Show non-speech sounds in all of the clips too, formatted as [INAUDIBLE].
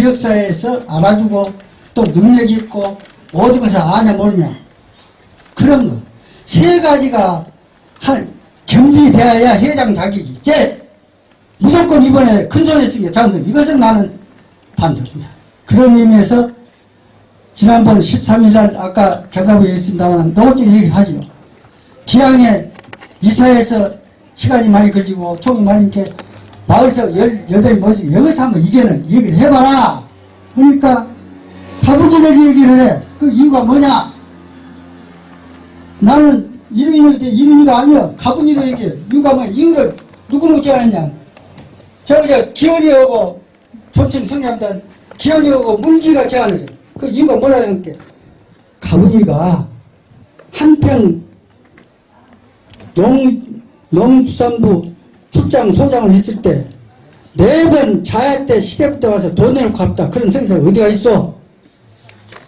지역사회에서 알아주고 또 능력 있고 어디 가서 아냐 모르냐 그런 거 세 가지가 한 경비되어야 회장 자격이 제 무조건 이번에 큰 소리 쓰게 장성 이것은 나는 반대입니다. 그런 의미에서 지난번 13일 날 아까 경감에 있습니다만 노골적인 얘기하죠. 기왕에 이사에서 시간이 많이 걸리고 총이 많이 이렇게 마을에서 열 여덟 모여서 여기서 한번 이견을 얘기를 해봐라. 그러니까 가부지를 얘기를 해. 그 이유가 뭐냐? 나는 이름이 이름이가 아니야. 가부지로 얘기해. 이유가 뭐야? 이유를 누구 묻지 않았냐? 저기 저 기원이하고 존칭 성함단 기원이하고 문기가 제안을 해. 그 이유가 뭐라는 게 가부지가 한평 농, 농수산부 출장 소장을 했을 때 매번 자야 때 시대부터 와서 돈 내놓고 갔다. 그런 성의사가 어디가 있어?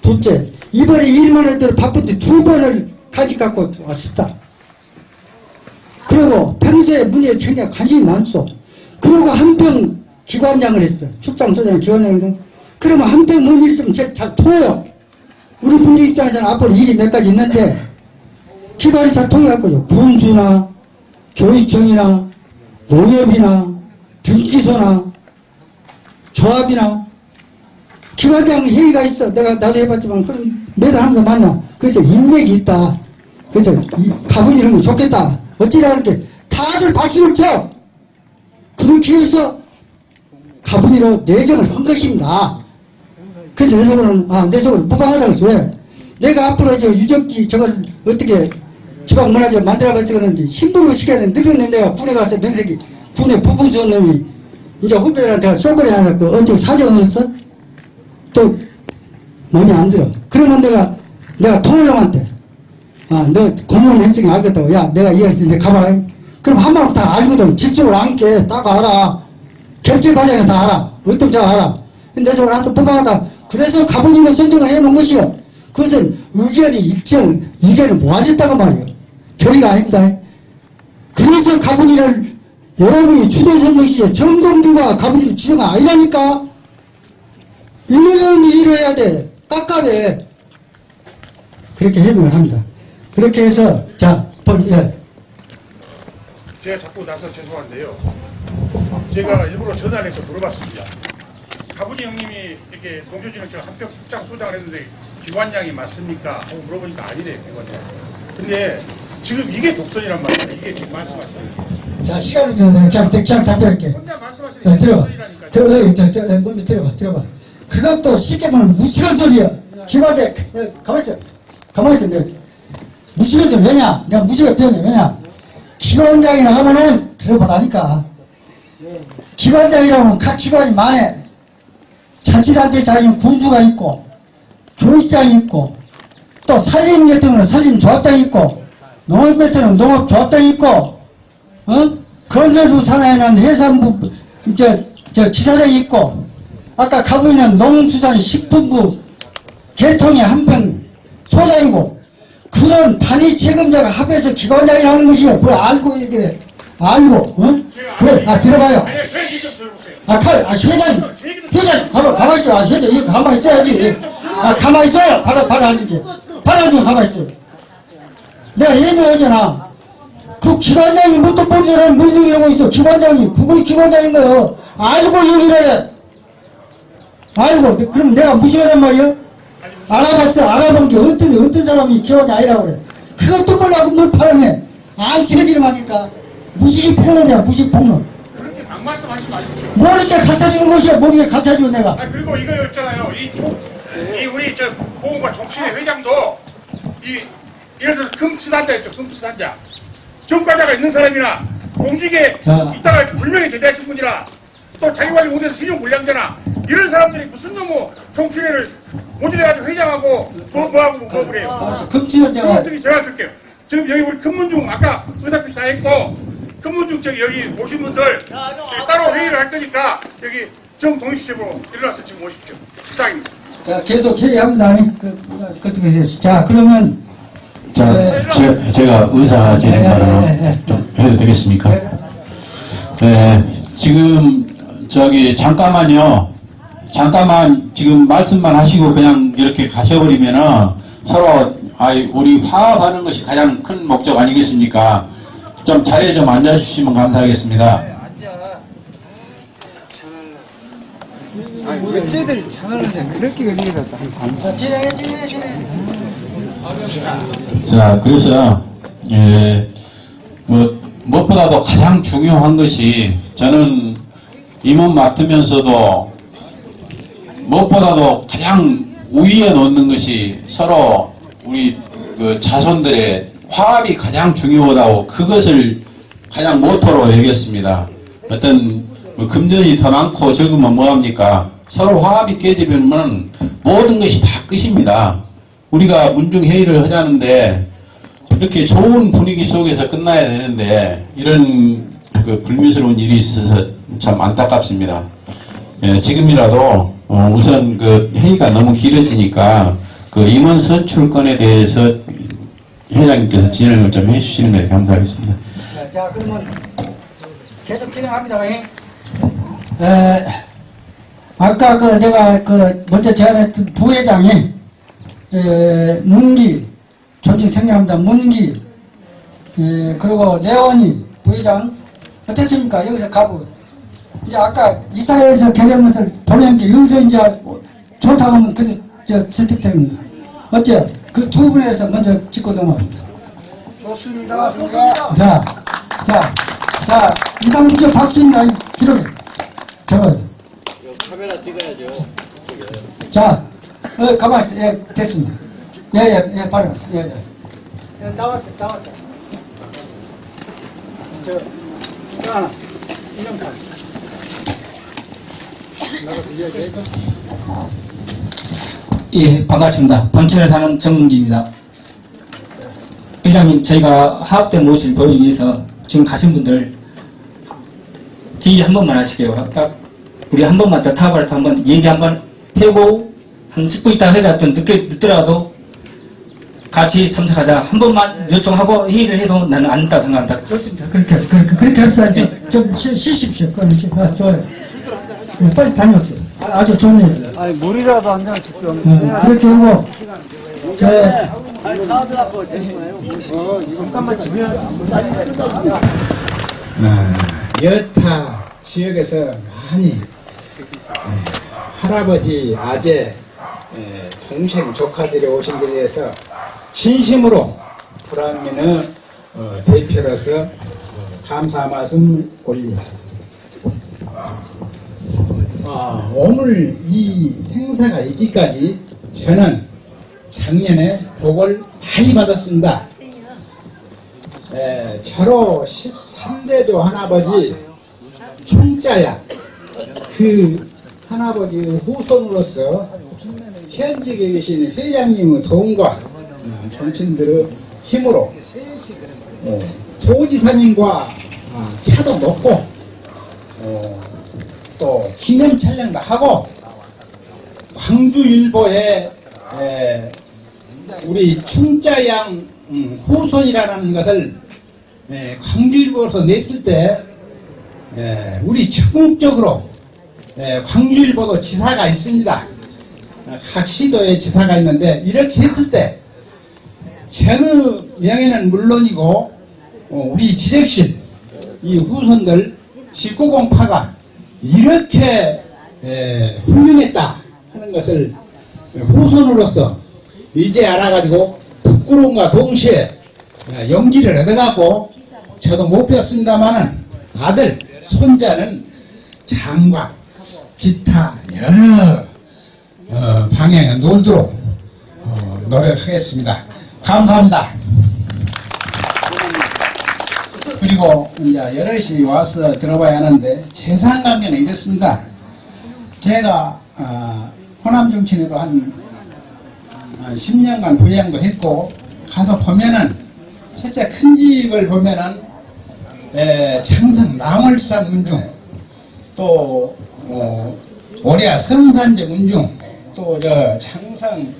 둘째, 이번에 일만 했더니 바쁜데 두 번을 간식 갖고 왔었다. 그리고 평소에 문의에 굉장히 관심이 많소. 그리고 한평 기관장을 했어. 출장 소장 기관장이거든. 그러면 한평 뭔일 있으면 잘 통해요. 우리 분들 입장에서는 앞으로 일이 몇 가지 있는데 기관이 잘 거죠. 군주나 교육청이나 농협이나 등기소나 조합이나 기관장 회의가 있어. 내가 나도 해봤지만 그럼 매달 하면서 만나. 그래서 인맥이 있다. 그래서 가본 이런 거 좋겠다. 어찌라 이렇게 다들 박수를 쳐. 그렇게 해서 가분이로 내정을 한 것입니다. 그래서 내 속으로는 아내 속으로 무방하다고 해서 왜? 내가 앞으로 이제 유적지 저걸 어떻게 지방문화재 만들어가서 그러는데 신부로 시켜는 늙은 내가 군에 가서 명색이 군에 부부 좋은 놈이 이제 후배들한테 쏘거리 하고 언제 사정 없어? 또 마음에 안 들어. 그러면 내가 내가 통일령한테 아너 공무원 했으니 알겠다고 야 내가 이해했지 내 가봐라. 그럼 한마디 다 알거든. 집중을 안게 딱 알아. 결제 과정에서 다 알아. 어떤 자 알아. 근데 내 속으로 하도 뽑아가다 그래서 가부님을 선정을 해놓은 것이요. 그것은 의견이 일정 의견을 모아졌다고 말이에요. 결의가 아닙니다. 그래서 가부니를 여러분이 주도선 것이죠. 정동주가 가부니 주도가 아니라니까. 일년은 일을 해야 돼. 깝깝해. 그렇게 해명을 합니다. 그렇게 해서 자, 번, 예. 제가 자꾸 나서 죄송한데요. 제가 일부러 전화를 해서 물어봤습니다. 가분이 형님이 이렇게 농촌진흥청 한평 국장 소장을 했는데 기관장이 맞습니까? 하고 물어보니까 아니래요, 기관장. 근데 지금 이게 독선이란 말이에요. 이게 지금 말씀하시는 거. 자, 시간을 좀 그냥, 그냥 답변할게. 혼자 말씀하시는 야, 게 들어봐. 독선이라니까요. 들어봐. 저, 저, 저, 먼저 들어봐. 들어봐. 그것도 쉽게 말하면 무식한 소리야. 기관장, 야, 가만있어. 가만있어. 내가. 무식한 소리. 왜냐? 내가 무식한 표현이 왜냐? 기관장이라 하면은 들어보라니까. 기관장이라면 각 기관이 많아. 자치단체 장이 군주가 있고, 교육장이 있고, 또 산림 같은 경우는 산림조합장이 있고, 농업 같은 경우는 농업조합장이 있고, 어? 건설부 산하에는 해산부, 저, 저, 지사장이 있고, 아까 가보이는 농수산식품부 개통의 한평 소장이고, 그런 단위 책임자가 합해서 기관장이라는 것이야. 뭐 알고 얘기해. 알고, 어? 그래, 아, 들어봐요. 아, 칼, 아, 회장, 회장, 가만, 가만 있어. 아, 회장, 이거 가만 있어야지. 아, 가만 있어요. 바로, 바로 앉을게. 바로 앉으면 가만 있어. 내가 해명하잖아. 그 기관장이 뭣도 모르는 사람 물등 이러고 있어. 기관장이. 그거 기관장인 거요. 알고 얘기를 해. 알고. 그럼 내가 무시하란 말이야? 알아봤어. 알아본 게 어떤, 어떤 사람이 기관장 아니라고 그래. 그것도 몰라고 뭘 발언해. 안 지러지는 말이니까. 무식이 폭로잖아. 무식 폭로. 그렇게 막 말씀 하지 마십시오. 모르게 갖춰주는 것이야. 모르게 갖춰주고 내가. 아 그리고 이거 있잖아요. 이, 조, 이 우리 저 보험과 정치회 회장도 이 예를 들어 금치산자 있죠. 금치산자. 정과자가 있는 사람이나 공직에 야. 있다가 불명예 제대하신 분이나 또 자기 관리 못해서 신용 불량자나 이런 사람들이 무슨 놈의 정치회를 모델해가지고 회장하고 뭐 뭐하고 뭐 그래요. 알았어. 금치원장은 그거 저기 제가 드릴게요. 지금 여기 우리 금문중 아까 의사표시 다 했고 금문중 저기 여기 오신 분들 여기 따로 회의를 할 거니까 여기 정동희씨집으로 일어나서 지금 오십시오. 시상입니다. 자, 계속 회의합니다. 그, 그, 그, 자, 그러면, 자, 제, 제가 의사 진행 네, 네, 네, 좀 해도 되겠습니까? 네, 지금 저기 잠깐만요. 잠깐만 지금 말씀만 하시고 그냥 이렇게 가셔버리면은 서로 아이 우리 화합하는 것이 가장 큰 목적 아니겠습니까? 좀 자리에 좀 앉아주시면 감사하겠습니다. 어째들 장하는데 그렇게 걸리겠다. 자, 진행해, 진행해, 진행해. 자, 그래서, 예, 뭐, 무엇보다도 가장 중요한 것이 저는 임원 맡으면서도 무엇보다도 가장 우위에 놓는 것이 서로 우리 그 자손들의 화합이 가장 중요하다고 그것을 가장 모토로 여겼습니다. 어떤 뭐 금전이 더 많고 적으면 뭐합니까? 서로 화합이 깨지면 모든 것이 다 끝입니다. 우리가 문중회의를 하자는데 이렇게 좋은 분위기 속에서 끝나야 되는데 이런 그 불미스러운 일이 있어서 참 안타깝습니다. 예, 지금이라도 어, 우선 그 회의가 너무 길어지니까 그 임원 선출권에 대해서 회장님께서 진행을 좀 해주시는 것에 감사하겠습니다. 자, 자, 그러면 계속 진행합니다. 예. 에, 아까 그 내가 그 먼저 제안했던 부회장이 에, 문기 조직 생략합니다. 문기 에, 그리고 내원이 부회장 어떻습니까? 여기서 가부 이제 아까 이사회에서 결의한 것을 보낸 게 여기서 이제 좋다고 하면 그저 저 채택됩니다. 어째 그 두 분에서 먼저 짚고 넘어갑니다. 좋습니다. 좋습니다. 자, 자, 자, 이상민조 박수입니다. 이 기록에. 적어요. 카메라 찍어야죠. 자, 어, 가만히 있어. 예, 됐습니다. 예, 예, 예, 바로 왔어. 예, 예. 예, 나왔어요, 나왔어요. 저, 저 하나. 이명판. 예, 반갑습니다. 본천에 사는 정문기입니다. 회장님, 저희가 화합된 모습을 보여주기 위해서 지금 가신 분들 지휘 한 번만 하실게요. 딱 우리 한 번만 더 타발해서 한번 얘기 한번 해고 한 10분 있다가 해가 좀 늦게 늦더라도 같이 참석하자. 한 번만 요청하고 회의를 해도 나는 안 된다고 생각한다. 좋습니다. 그렇게, 하시- 그렇게, 그렇게 합시다. 좀, 좀 쉬, 쉬십시오. 끊으시 아, 좋아요. 예, 빨리 다녀오세요. 아, 아주 좋은 얘기다. 아니 물이라도 한잔 씩좀 어, 그렇게 하고, 저, 아, 여타 지역에서 많이 에, 할아버지, 아재, 에, 동생, 조카들이 오신 데 대해서 진심으로 불안민의 어, 대표로서 어, 감사 말씀 올립니다. 아, 오늘 이 행사가 있기까지 저는 작년에 복을 많이 받았습니다. 에, 저로 13대도 할아버지 총자야 그 할아버지 후손으로서 현직에 계신 회장님의 도움과 어, 정치인들의 힘으로 어, 도지사님과 아, 차도 먹고 어, 또 기념 촬영도 하고 광주일보에 에, 우리 충자양 음, 후손이라는 것을 에, 광주일보에서 냈을 때 에, 우리 전국적으로 에, 광주일보도 지사가 있습니다. 아, 각 시도에 지사가 있는데 이렇게 했을 때 전의 명예는 물론이고 어, 우리 지적실 이 후손들 직구공파가 이렇게 에, 훌륭했다 하는 것을 후손으로서 이제 알아가지고 부끄러움과 동시에 에, 용기를 얻어갖고 저도 못 배웠습니다만은 아들 손자는 장과 기타 여러 어, 방향에 놀도록 어, 노력하겠습니다. 감사합니다. 그리고 이제 여럿이 와서 들어봐야 하는데 재산 관계는 이렇습니다. 제가 아, 호남 정치에도 한, 한 10년간 부양도 했고 가서 보면은 첫째 큰 집을 보면은 에, 창성 남월산 운중 또 어, 올해 성산제 운중 또 저 창성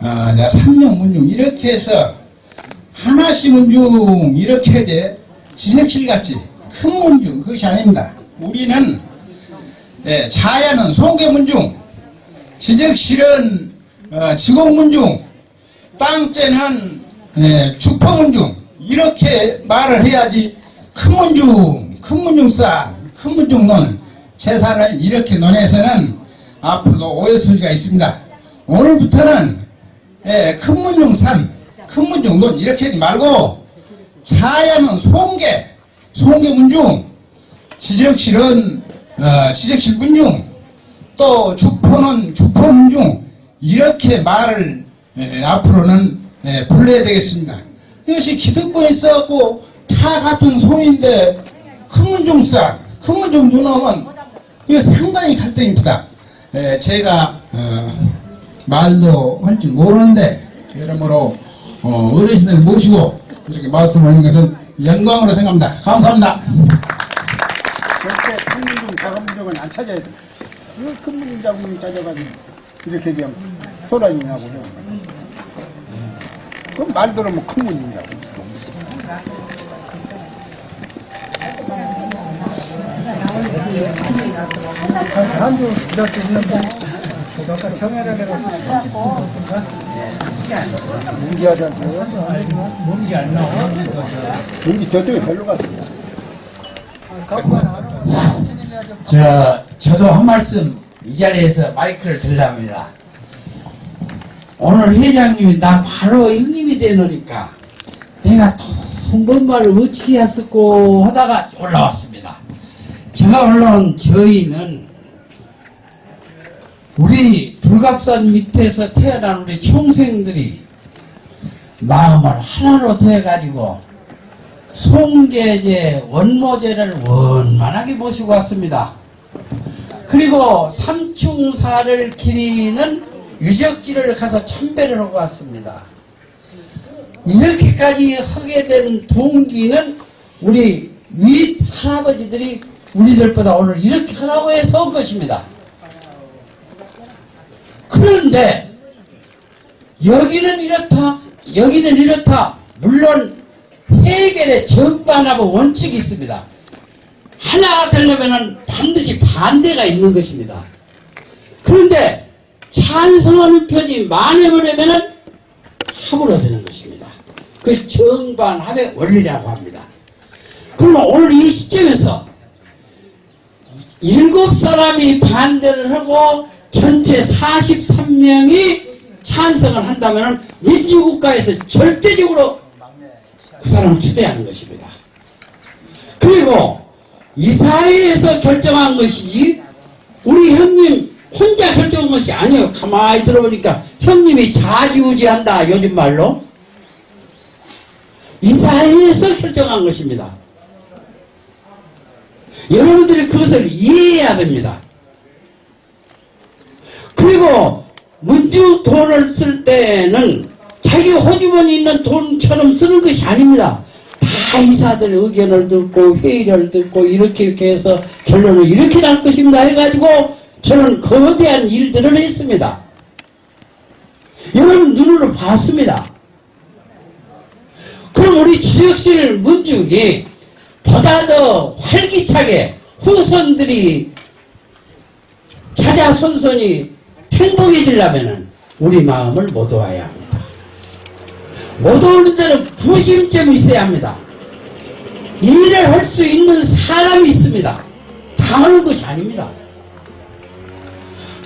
어, 저 운중 이렇게 해서 하나씩 문중 이렇게 돼 지색실 같이 큰 문중 그것이 아닙니다. 우리는 예, 자야는 송계 문중 지적실은 어, 지공문중, 땅째는 예, 주포문중 이렇게 말을 해야지 큰 문중, 큰 문중산, 큰 문중론 재산을 이렇게 논해서는 앞으로도 오해 소지가 있습니다. 오늘부터는 예, 큰 문중산, 큰 문중론 이렇게 하지 말고 사야는 송계, 송계 문중, 지적실은 어, 지적실 문중, 또 주포는 주포 문중 이렇게 말을 예, 앞으로는 예, 불러야 되겠습니다. 이것이 기득권이 있어갖고 타 같은 손인데 큰 문중상, 큰 문중 누놈은 이거 상당히 갈등입니다. 예, 제가 어, 말도 할 줄 모르는데 여러모로 어, 어르신들 모시고 이렇게 말씀하는 것은 영광으로 생각합니다. 감사합니다. 절대 큰 문중, 작은 문중은 안 찾아야 돼. 왜큰 문중, 작은 문중 찾아가지고 이렇게 그냥 소란이냐고 해. 그럼 말 들으면 큰 문중, 작은 문 갔어. 저, 저도 한 말씀 이 자리에서 마이크를 들랍니다. 오늘 회장님이 나 바로 형님이 되노니까 내가 통번말을 어떻게 했었고 하다가 올라왔습니다. 제가 올라온 저희는 우리 불갑산 밑에서 태어난 우리 총생들이 마음을 하나로 더해가지고 송제제 원모제를 원만하게 모시고 왔습니다. 그리고 삼충사를 기리는 유적지를 가서 참배를 하고 왔습니다. 이렇게까지 하게 된 동기는 우리 윗 할아버지들이 우리들보다 오늘 이렇게 하라고 해서 온 것입니다. 그런데 여기는 이렇다, 여기는 이렇다. 물론 해결의 전반하고 원칙이 있습니다. 하나가 되려면 반드시 반대가 있는 것입니다. 그런데 찬성하는 편이 많아버리면 합으로 되는 것입니다. 그 정반합의 원리라고 합니다. 그러면 오늘 이 시점에서 일곱 사람이 반대를 하고 전체 43명이 찬성을 한다면 민주국가에서 절대적으로 그 사람을 추대하는 것입니다. 그리고 이사회에서 결정한 것이지 우리 형님 혼자 결정한 것이 아니에요. 가만히 들어보니까 형님이 좌지우지한다 요즘 말로 이사회에서 결정한 것입니다. 여러분들이 그것을 이해해야 됩니다. 그리고 문주 돈을 쓸 때는 자기 호주머니 있는 돈처럼 쓰는 것이 아닙니다. 다 이사들 의견을 듣고 회의를 듣고 이렇게 이렇게 해서 결론을 이렇게 날 것입니다 해가지고 저는 거대한 일들을 했습니다. 여러분 눈으로 봤습니다. 그럼 우리 지역실 문죽이 보다 더 활기차게 후손들이 자자손손이 행복해지려면 우리 마음을 못 놓아야 합니다. 못 오는 데는 부심점이 있어야 합니다. 일을 할 수 있는 사람이 있습니다. 다 하는 것이 아닙니다.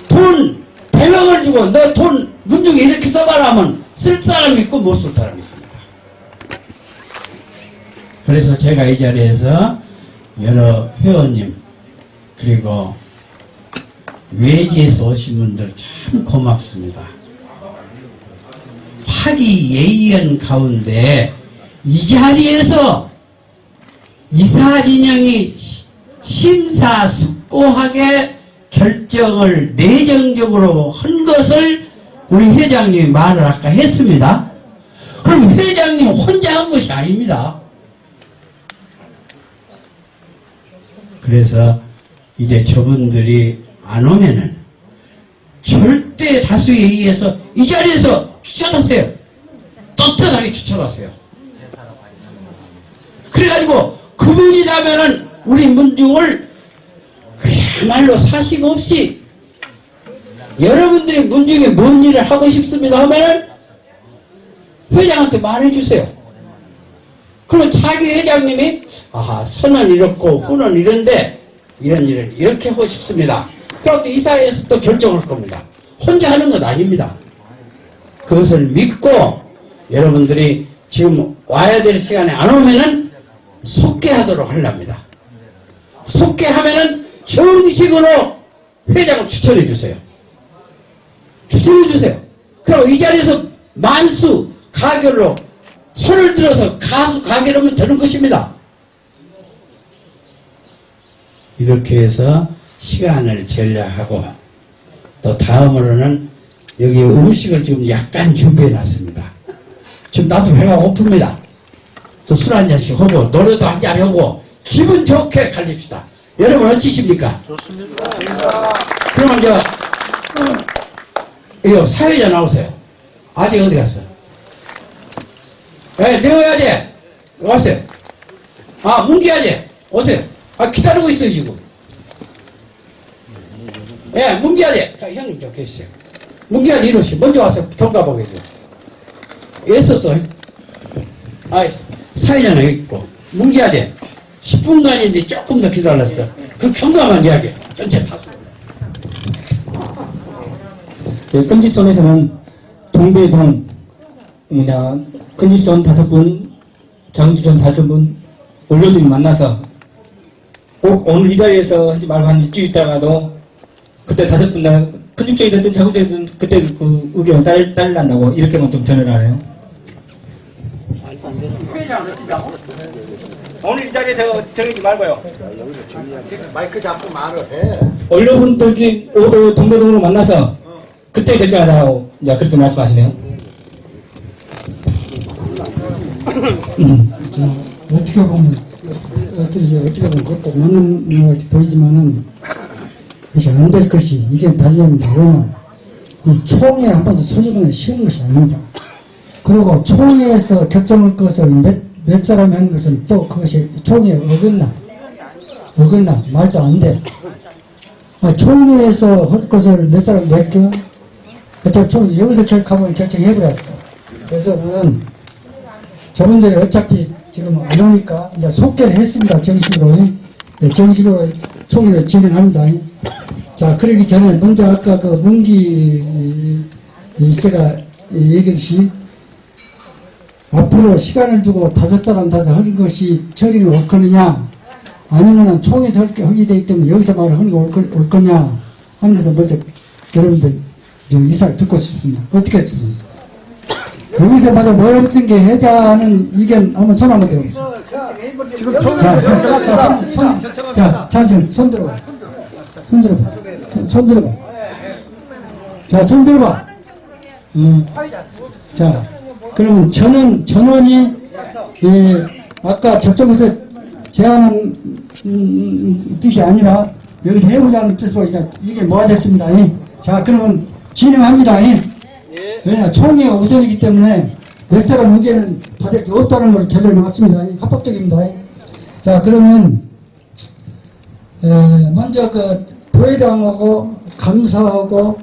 돈 100억을 주고 너 돈 문중에 이렇게 써봐라 하면 쓸 사람이 있고 못 쓸 사람이 있습니다. 그래서 제가 이 자리에서 여러 회원님 그리고 외지에서 오신 분들 참 고맙습니다. 화기애애한 가운데 이 자리에서 이사진영이 심사숙고하게 결정을 내정적으로 한 것을 우리 회장님이 말을 아까 했습니다. 그럼 회장님 혼자 한 것이 아닙니다. 그래서 이제 저분들이 안 오면은 절대 다수에 의해서 이 자리에서 추천하세요. 떳떳하게 추천하세요. 그래가지고 그분이라면은 우리 문중을 그야말로 사심 없이 여러분들이 문중에 뭔 일을 하고 싶습니다 하면 회장한테 말해주세요. 그러면 차기 회장님이 아하 선은 이렇고 후는 이런데 이런 일을 이렇게 하고 싶습니다. 또 이사회에서 또 결정할 겁니다. 혼자 하는 건 아닙니다. 그것을 믿고 여러분들이 지금 와야 될 시간에 안 오면은 속개하도록 하랍니다. 속개하면은 정식으로 회장을 추천해 주세요. 추천해 주세요. 그럼 이 자리에서 만수 가결로 손을 들어서 가수 가결하면 되는 것입니다. 이렇게 해서 시간을 전략하고 또 다음으로는 여기 음식을 지금 약간 준비해 놨습니다. 지금 나도 배가 고픕니다. 또 술 한 잔씩 하고 노래도 한잔 하고 기분 좋게 갈립시다. 여러분 어찌십니까? 좋습니다. 그러면 이제 이거 사회자 나오세요. 아직 어디 갔어? 예, 내려와야지. 왔어요. 아, 문기아지. 오세요. 아, 기다리고 있어요, 지금. 예, 문기아지. 자, 형님 좀 계시죠. 문기아지 이러시. 먼저 와서 경과보고 해줘. 애썼어. 아, 사회자는 여기 있고. 문기아지. 10분간인데 조금 더 기다렸어. 그 경과만 이야기. 전체 타서. 그 금집선에서는 동배동 뭐냐 금집선 다섯 분, 장주선 다섯 분 원료들이 만나서 꼭 오늘 이 자리에서 하지 말고 한 일주일 있다가도 그때 다섯 분다 큰집쪽이 됐든 작은 집이든 그때 그 의견을 딸, 딸란다고 이렇게만 좀 전을 하네요. 오늘 이 자리에서 정리지 말고요. 마이크 잡고 말을 해. 원료분들끼리 오도 동배동으로 만나서 그때 결정하자고 이제 그렇게 말씀하시네요. 자, 어떻게 보면 어떻게 어떻게 보면 그것도 맞는 것 보이지만은 그것이 안될 것이 이게 달려입니다. 왜냐 이 총회 한 번도 소집은 쉬운 것이 아닙니다. 그리고 총회에서 결정할 것을 몇, 몇 사람이 하는 것은 또 그것이 총회에 어긋나 어긋나 말도 안 돼. 아, 총회에서 할 것을 몇 사람 맡겨 어차피 총 여기서 결정하면 결정해버렸어. 그래서 는 저분들이 어차피 지금 안 오니까 이제 속개를 했습니다. 정식으로. 네, 정식으로 총회를 진행합니다. 자, 그러기 전에 먼저 아까 그 문기 씨가 얘기했듯이 앞으로 시간을 두고 다섯 사람 다섯 하는 것이 처리를 올 거느냐 아니면 총회에서 하게 되기 때문에 여기서 말을 하는 게 올, 거, 올 거냐 하는 것을 먼저 여러분들 좀 이사를 듣고 싶습니다. 어떻게 했습니까? 여기서 맞아 모여붙은 게 해자는 의견 한번 전화 한번 드려보세요. 지금 자, 자, 손, 손, 자, 자신, 손 들어봐. 손 들어봐. 손, 손 들어봐. 자, 손 들어봐. 음. 자, 그러면 전원, 전원이, 예, 아까 저쪽에서 제안한, 음, 뜻이 아니라, 여기서 해보자는 뜻으로 이게 모아졌습니다. 예. 자, 그러면 진행합니다. 예. 왜냐, 총회가 우선이기 때문에 몇 사람 의견은 받을 게 없다는 걸 결론을 났습니다. 예. 합법적입니다. 예. 자, 그러면, 에, 먼저 그 부회장하고 감사하고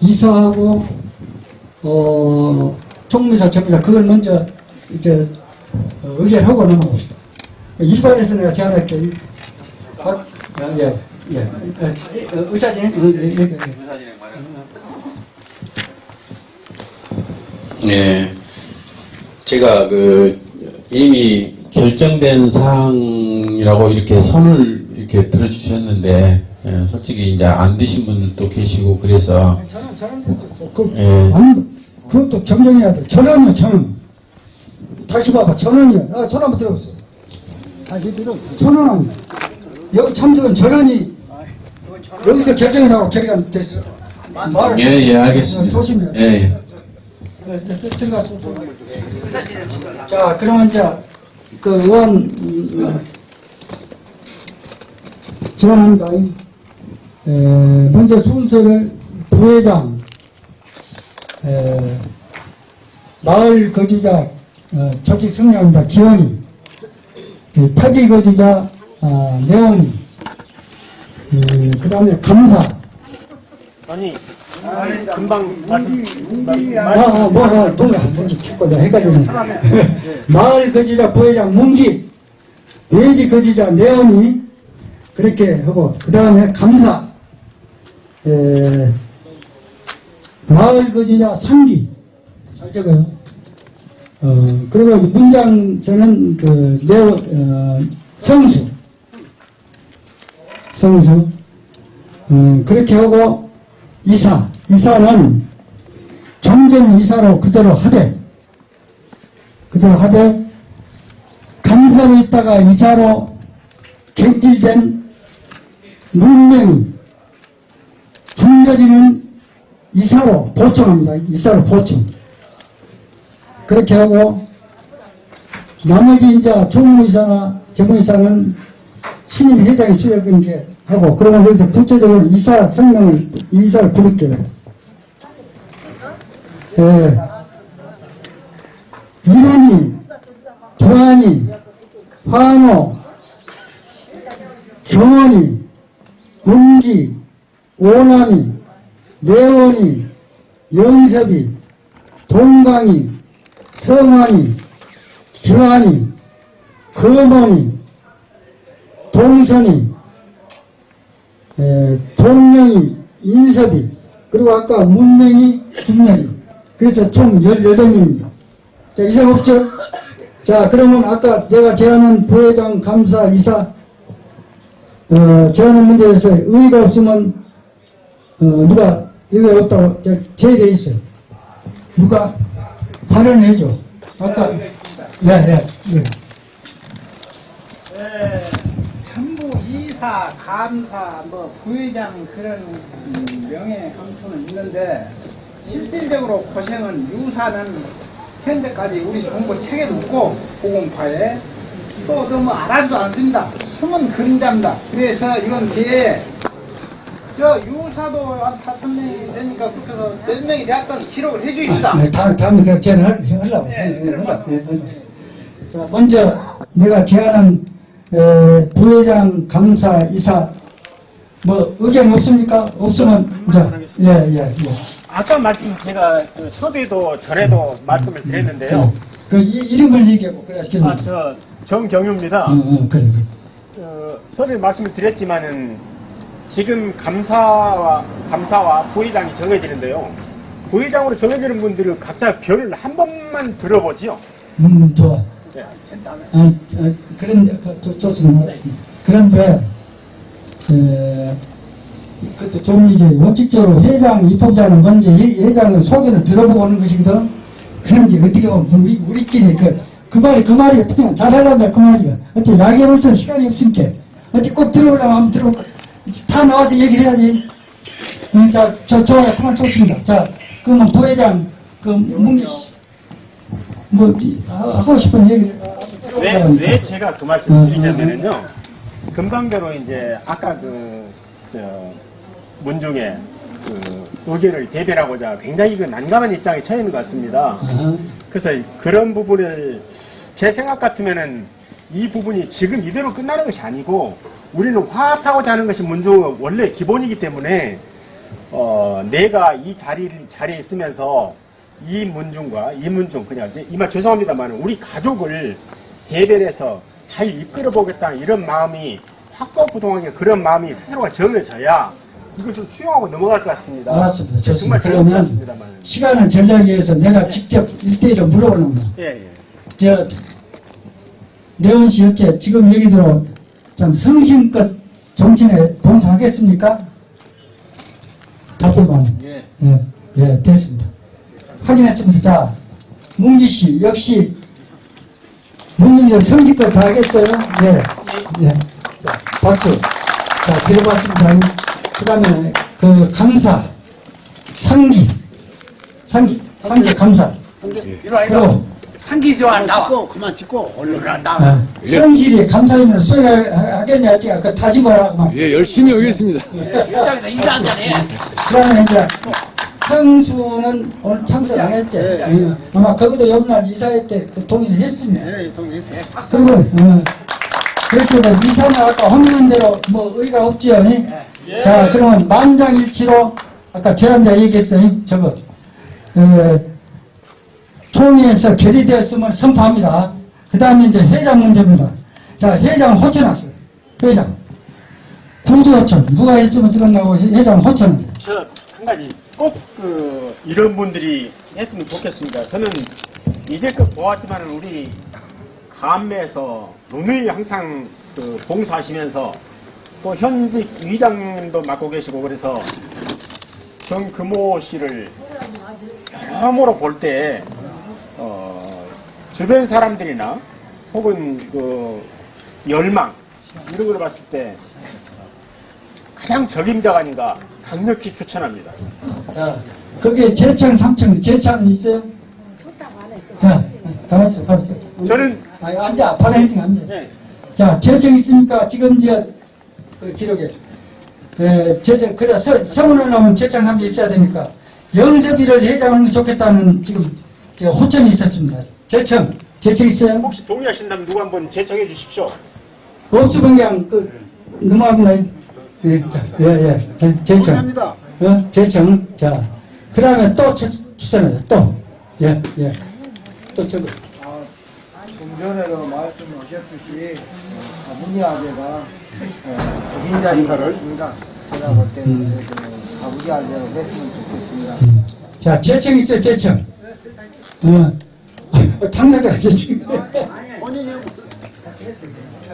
이사하고 어 총무사 전무사 그걸 먼저 이제 어, 의결하고 넘어갑시다. 일반에서 내가 제안할게. 박, 아, 예, 예, 의사진행. 어, 예, 예, 예. 네. 제가 그 이미 결정된 사항이라고 이렇게 손을 이렇게 들어주셨는데 예, 솔직히 이제 안 드신 분들도 계시고 그래서 저는 저는 그, 예. 안, 그것도 정정해야 돼. 전원이요, 전원. 다시 봐봐, 전원이요. 아, 전원 한번 들어보세요. 다시 들어. 전원 아니야. 여기 참석은 전원이 여기서 결정이라고 결의가 됐어. 말을 예, 예, 알겠습니다. 조심해. 예, 예. 네, 네, 네, 들어가서 자, 그러면 이제 그 의원 음, 제안합니다. 에, 먼저 순서를 부회장, 에, 마을 거주자 어, 조직 성명입니다. 기원이, 에, 타지 거주자 아, 내원이, 그 다음에 감사, 아니, 금방 말씀, 아, 아, 뭐, 아, 뭔가, 뭔지 자꾸 내가 헷갈리네. [LAUGHS] 마을 거주자 부회장 문기, 외지 거주자 내원이. 그렇게 하고, 그 다음에 감사, 에, 마을 거주자 상기, 잘 적어요. 어, 그리고 문장서는 그, 내원, 어, 성수, 성수, 어, 그렇게 하고, 이사, 이사는 종전 이사로 그대로 하되 그대로 하되 감사로 있다가 이사로 갱질된 문명 중렬이는 이사로 보충합니다. 이사로 보충 그렇게 하고 나머지 이제 종무이사나 재무이사는 신임 회장이 수여된 게 하고 그러면 여기서 구체적으로 이사 성명을 이사를 부를게요. 예. 이론이, 도안이, 환호, 경원이, 운기, 오남이, 내원이, 영섭이, 동강이, 성환이, 기환이, 금원이, 동선이, 에, 동명이, 인섭이, 그리고 아까 문명이, 중렬이. 그래서 총 18명입니다. 자, 이상 없죠? 자, 그러면 아까 내가 제안한 부회장, 감사, 이사, 어, 제안한 문제에 대해서 의의가 없으면, 어, 누가 의의가 없다고 저- 제의되어 있어요. 누가 발언을 해줘. 아까, 네, 네, 네. 예, 전부 이사, 감사, 뭐 부회장 그런 음, 명예 감투는 있는데 실질적으로 고생은 유사는 현재까지 우리 정부 책에도 없고 보건파에 또 너무 알아도 않습니다. 숨은 그림자입니다. 그래서 이건 뒤에 저 유사도 한 다섯 명이 되니까 그렇게 해서 몇 명이 되었던 기록을 해주입시다. 네, 다음, 다음에 그냥 제안을 하- 하려고. 예, 예, 하려고. 예, 하려고. 자, 먼저 내가 제안한 에, 부회장, 감사, 이사 뭐 의견 없습니까? 없으면 이제 예, 예, 예. 아까 말씀 제가 그 서두에도 전에도 말씀을 드렸는데요. 그 이, 이름을 얘기하고 그래야 지금. 아, 저 정경유입니다. 어, 어, 그래. 어, 서두에 말씀을 드렸지만은 지금 감사와 감사와 부회장이 정해지는데요. 부회장으로 정해지는 분들은 각자 별을 한 번만 들어보지요. 음, 좋아. 네. 어, 어, 그런, 그, 좋- 좋습니다. 그런데, 에, 그것도 좀 이게 원칙적으로 회장, 입법자는 회- 회장의 소견을 들어보고 오는 것이거든. 그런데 어떻게 보면 우리, 우리끼리 그, 그 말이 그 말이야. 그냥 잘하려다 그 말이야. 어떻게 약해로서 시간이 없으니까. 어떻게 꼭 들어오려면 한번 들어볼까. 다 나와서 얘기를 해야지. 어, 자, 저, 좋아요. 그만 좋습니다. 자, 그러면 부회장, 그, 문기 씨. 뭐, 하- 하고 싶은 얘기를. 왜, 왜 제가 그 말씀을 드리냐면은요. 금방대로 이제 아까 그, 저, 문중에 그 의견을 대변하고자 굉장히 그 난감한 입장에 처해 있는 것 같습니다. 그래서 그런 부분을 제 생각 같으면은 이 부분이 지금 이대로 끝나는 것이 아니고 우리는 화합하고자 하는 것이 문중의 원래 기본이기 때문에 어, 내가 이 자리, 자리에 있으면서 이 문중과 이 문중, 그냥 이제 이말 죄송합니다만 우리 가족을 대변해서 잘 이끌어 보겠다 이런 마음이 확고부동하게 그런 마음이 스스로가 정해져야 이것을 수용하고 넘어갈 것 같습니다. 알았습니다. 좋습니다. 그러면. 시간을 전략 위해서 내가 직접 일대일로 물어보는 거야. 예, 예. 저, 내원 씨 어째 지금 얘기대로 참 성심껏 정치에 봉사하겠습니까? 답변만. 예. 예, 예, 됐습니다. 확인했습니다. 자, 문기 씨, 역시 문민정 성심껏 다 하겠어요? 예. 예. 자, 박수. 자, 들어봤습니다. 그 다음에 그 감사, 상기, 상기, 상기 감사. 와. 그리고 상기 좋아, 나와. 찍고, 그만 찍고, 얼른 나, 나와. 아, 성실히 감사님을 수행하겠냐 할게요. 그 다짐하라고 막. 예, 열심히 오겠습니다. 일장에서 인사 한 잔 해. 그러면 이제 성수는 오늘 참석 안 했지. 예. 아마 거기도 옆날 이사회 때그 동의를 했으면. 예, 동의했어요. 그리고 어, 그렇게 해서 이사는 아까 허명한 대로 뭐 의의가 없지요. 예? 자 그러면 만장일치로 아까 제안자 얘기했어요. 저거, 어, 총회에서 결의되었음을 선포합니다. 그 다음에 이제 회장 문제입니다. 자, 회장 호천하세요. 회장. 구두 호천. 누가 했으면 쓰겠나고 회장 호천입니다. 저한 가지 꼭 그 이런 분들이 했으면 좋겠습니다. 저는 이제껏 보았지만 우리 감매에서 누누이 항상 그 봉사하시면서 또 현직 위장님도 맡고 계시고 그래서 정금호 씨를 여러모로 볼때 어, 주변 사람들이나 혹은 그 열망 이런 걸 봤을 때 가장 적임자가 아닌가 강력히 추천합니다. 자, 거기에 제창 3층, 제창 있어요? 자, 가만있어, 가만있어. 저는 아니, 앉아, 바로 해지 앉아. 네. 자, 제청 있습니까? 지금 이제 그 기록에. 에, 제청, 그래, 서, 서문을 하면 3층 있어야 되니까. 영섭이를 회장하는 게 좋겠다는 지금 저 호천이 있었습니다. 제청, 제청 있어요? 혹시 동의하신다면 누구 한번 제청해 주십시오. 그냥 그, 넘어갑니다. 예, 자, 예, 예. 예, 제청. 합니다. 어, 제청. 자, 그 다음에 또 추, 추천해요. 또. 예, 예. 또 저거. 좀 전에도 말씀하셨듯이 아버지 아재가 적임자 인사를 했습니다. 제가 볼 때는 그 아버지 아재로 했으면 좋겠습니다. 자, 제청 있어요, 제청. 어, 당사자가 제청.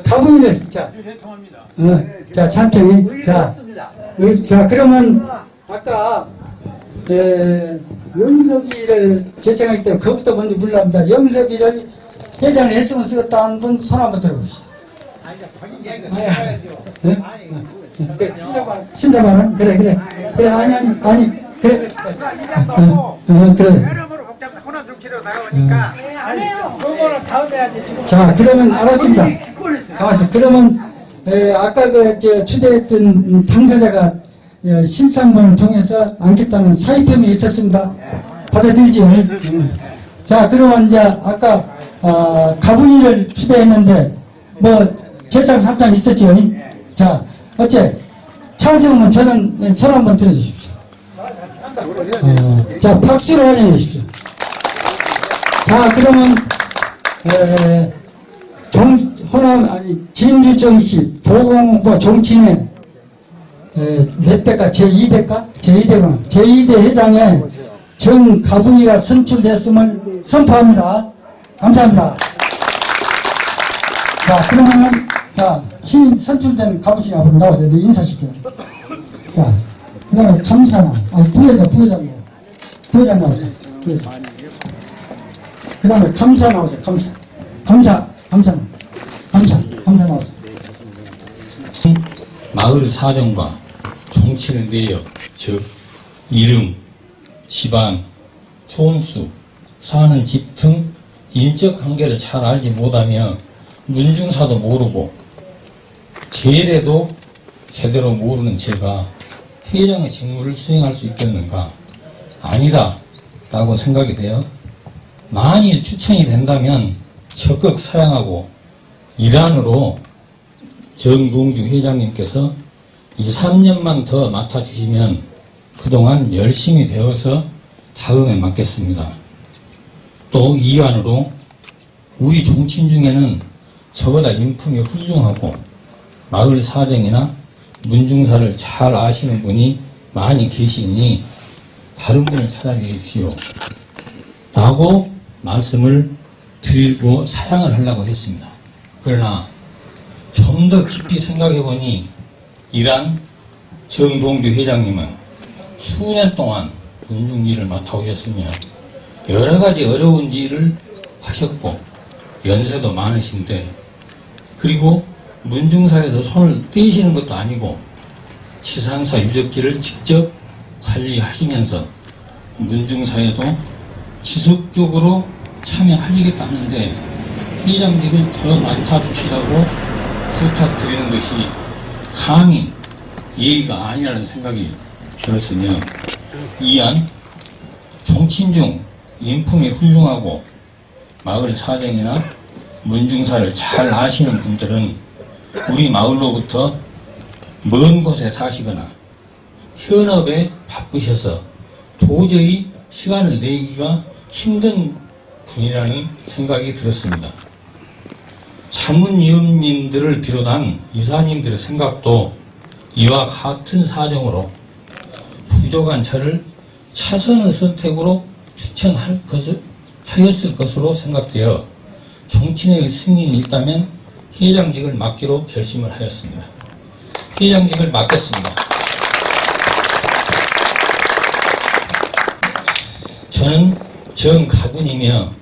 가분이를, 자. 어, 자, 산청이. 자, 어, 자, 그러면, 아까, 에, 영섭이를 제청하기 때문에 그것부터 먼저 물러갑니다. 영섭이를 회장을 했으면 쓰겠다는 분 손 한번 들어보시죠. 예? 그 신자만, 신자만은? 그래, 그래. 그래, 아니, 아니, 아니, 그래. 그래. 나오니까 자, 그러면 알았습니다. 가만있어. 그러면 에, 아까 그 저, 추대했던 당사자가 어, 신상문을 통해서 안겠다는 사의표명이 있었습니다. 받아들이죠. 음. 자, 그러면 이제 아까 어, 가분이를 추대했는데 뭐 제창 3장 있었죠. 자, 어째 찬성은 저는 손 한번 들어주십시오. 어, 자, 박수로 환영해 주십시오. 자, 그러면 에, 정, 호남, 아니, 진주정시, 보건과 정치회, 에, 몇 대가? 제2대가? 제2대구나. 제2대 회장에 정가분이가 선출됐음을 선포합니다. 감사합니다. 자, 그러면은, 자, 신임 선출된 가분이 앞으로 나오세요. 네, 인사시켜요. 자, 그 다음에 감사나, 아, 부회장, 부회장, 부회장 나오세요. 부회장. 그 다음에 감사 나오세요. 감사. 감사. 감사. 감사. 감사 나오세요. 마을 사정과 정치의 내역, 즉 이름, 집안, 촌수, 사는 집 등 인적 관계를 잘 알지 못하며 문중사도 모르고 제례도 제대로 모르는 제가 회장의 직무를 수행할 수 있겠는가? 아니다 라고 생각이 돼요. 만일 추천이 된다면 적극 사양하고 일환으로 정동주 회장님께서 2, 3년만 더 맡아주시면 그동안 열심히 배워서 다음에 맡겠습니다. 또 이안으로 우리 종친 중에는 저보다 인품이 훌륭하고 마을 사정이나 문중사를 잘 아시는 분이 많이 계시니 다른 분을 찾아주십시오. 라고 말씀을 드리고 사양을 하려고 했습니다. 그러나 좀 더 깊이 생각해 보니 이란 정동주 회장님은 수년 동안 군중 일을 맡아오셨으며 여러 가지 어려운 일을 하셨고 연세도 많으신데 그리고 문중사에서 손을 떼시는 것도 아니고 치산사 유적지를 직접 관리하시면서 문중사에도 지속적으로 참여하시겠다는데 회장직을 더 맡아주시라고 부탁드리는 것이 감히 예의가 아니라는 생각이 들었으며 이안 정친 중 인품이 훌륭하고 마을 사정이나 문중사를 잘 아시는 분들은 우리 마을로부터 먼 곳에 사시거나 현업에 바쁘셔서 도저히 시간을 내기가 힘든 분이라는 생각이 들었습니다. 자문위원님들을 비롯한 이사님들의 생각도 이와 같은 사정으로 부족한 저를 차선의 선택으로 추천할 것을 하였을 것으로 생각되어 정치인의 승인이 있다면 회장직을 맡기로 결심을 하였습니다. 회장직을 맡겠습니다. 저는 정가군이며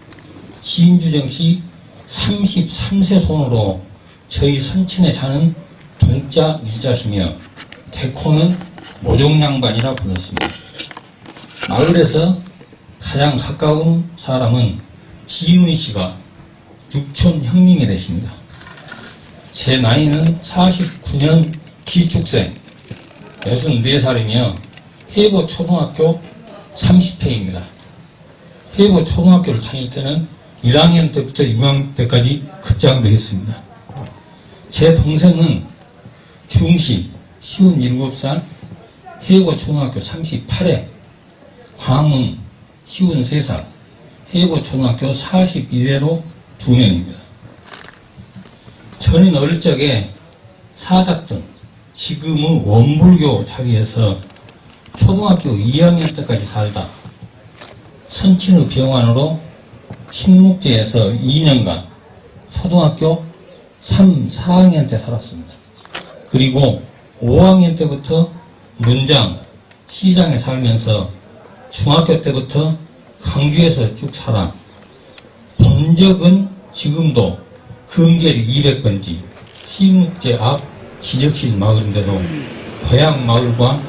진주정시 33세 손으로 저희 선친의 자는 동자 유자시며 대코는 모종양반이라 불렀습니다. 마을에서 가장 가까운 사람은 지은 씨가 육촌 형님이 되십니다. 제 나이는 49년 기축생 64살이며 해고 초등학교 30회입니다. 해고 초등학교를 다닐 때는 1학년 때부터 6학년 때까지 급장도 했습니다. 제 동생은 중시 57살 해고 초등학교 38회 광흥 53살 해고 초등학교 41회로 두 명입니다. 저는 어릴 적에 사잡던 지금의 원불교 자리에서 초등학교 2학년 때까지 살다 선친의 병환으로 신묵제에서 2년간 초등학교 3, 4학년 때 살았습니다. 그리고 5학년 때부터 문장, 시장에 살면서 중학교 때부터 강주에서 쭉 살아 본 적은 지금도 금계리 200번지 신묵제 앞 지적실 마을인데도 고향 마을과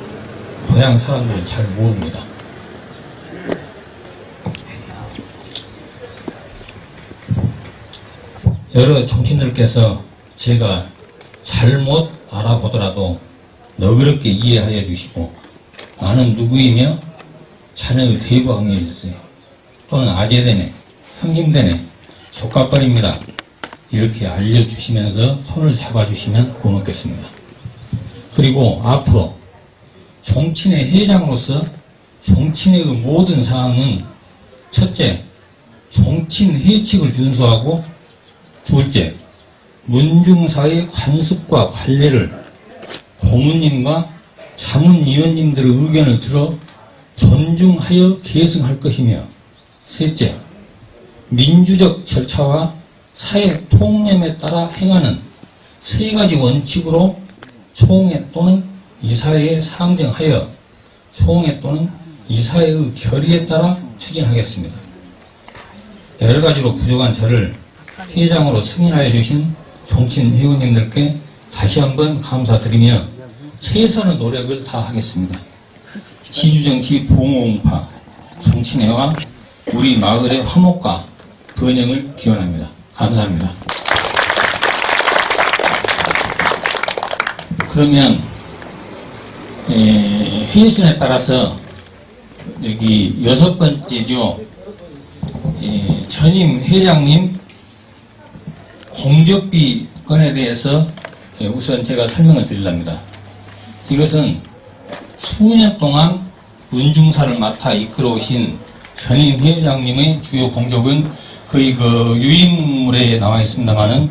고향 사람들을 잘 모릅니다. 여러 정치인들께서 제가 잘못 알아보더라도 너그럽게 이해하여 주시고 나는 누구이며 자네의 대부왕일세 또는 아재되네 형님되네 조카뻘입니다 이렇게 알려주시면서 손을 잡아주시면 고맙겠습니다. 그리고 앞으로 정치인의 회장으로서 정치인의 모든 사항은 첫째, 정치인 회칙을 준수하고 둘째, 문중사의 관습과 관례를 고문님과 자문위원님들의 의견을 들어 존중하여 계승할 것이며 셋째, 민주적 절차와 사회 통념에 따라 행하는 세 가지 원칙으로 총회 또는 이사회에 상정하여 총회 또는 이사회의 결의에 따라 추진하겠습니다. 여러 가지로 부족한 저를 회장으로 승인하여 주신 정치인 회원님들께 다시 한번 감사드리며 최선의 노력을 다하겠습니다. 진주정치 봉홍파 정치회와 우리 마을의 화목과 번영을 기원합니다. 감사합니다. 그러면 에, 회순에 따라서 여기 여섯 번째죠. 에, 전임 회장님 공적비 건에 대해서 예, 우선 제가 설명을 드리랍니다. 이것은 수년 동안 문중사를 맡아 이끌어오신 전임 회장님의 주요 공적은 거의 그 유인물에 나와 있습니다만은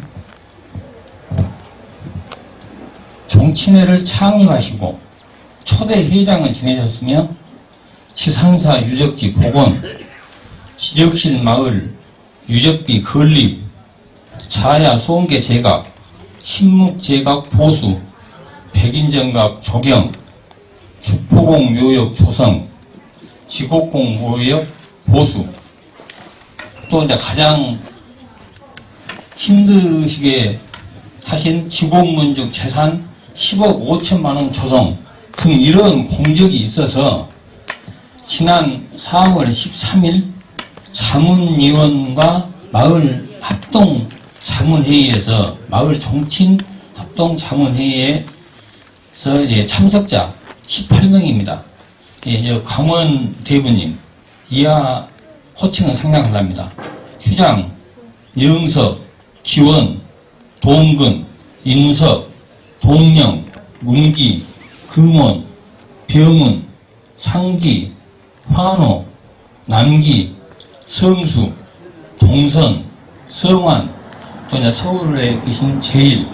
정치회를 창립하시고 초대 회장을 지내셨으며 지상사 유적지 복원, 지적실 마을, 유적비 건립, 자야 소음계 제각, 신묵 제각 보수, 백인정각 조경, 축포공 묘역 조성, 지곡공 묘역 보수, 또 이제 가장 힘드시게 하신 지곡문적 재산 10억 5천만 원 조성 등 이런 공적이 있어서 지난 4월 13일 자문위원과 마을 합동 자문회의에서 마을 정치인 합동 자문회의에서 예, 참석자 18명입니다. 예, 저 강원 대부님 이하 호칭은 생략하랍니다. 휴장, 영석, 기원, 동근, 인석, 동령, 문기, 금원, 병은, 상기, 환호, 남기, 성수, 동선, 성환, 또 이제 서울에 계신 제일,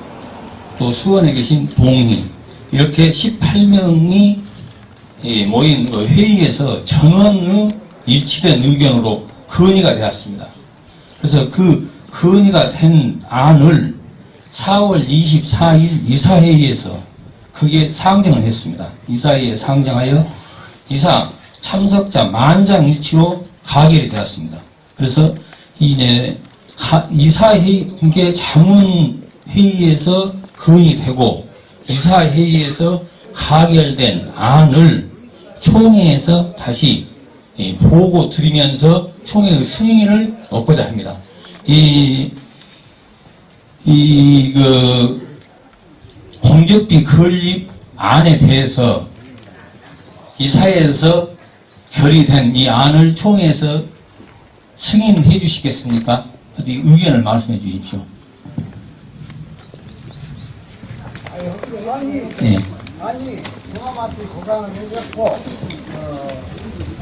또 수원에 계신 동희 이렇게 18명이 모인 그 회의에서 전원의 일치된 의견으로 건의가 되었습니다. 그래서 그 건의가 된 안을 4월 24일 이사회의에서 그게 상정을 했습니다. 이사회에 상정하여 이사 참석자 만장일치로 가결이 되었습니다. 그래서 이제 이사회의 자문회의에서 건의 되고 이사회의에서 가결된 안을 총회에서 다시 보고 드리면서 총회의 승인을 얻고자 합니다. 이, 이, 그, 공적비 건립 안에 대해서 이사회에서 결의된 이 안을 총회에서 승인해 주시겠습니까? 어디 의견을 말씀해 주십시오. 예. 아니, 동아마트 고강을 해줬고, 어,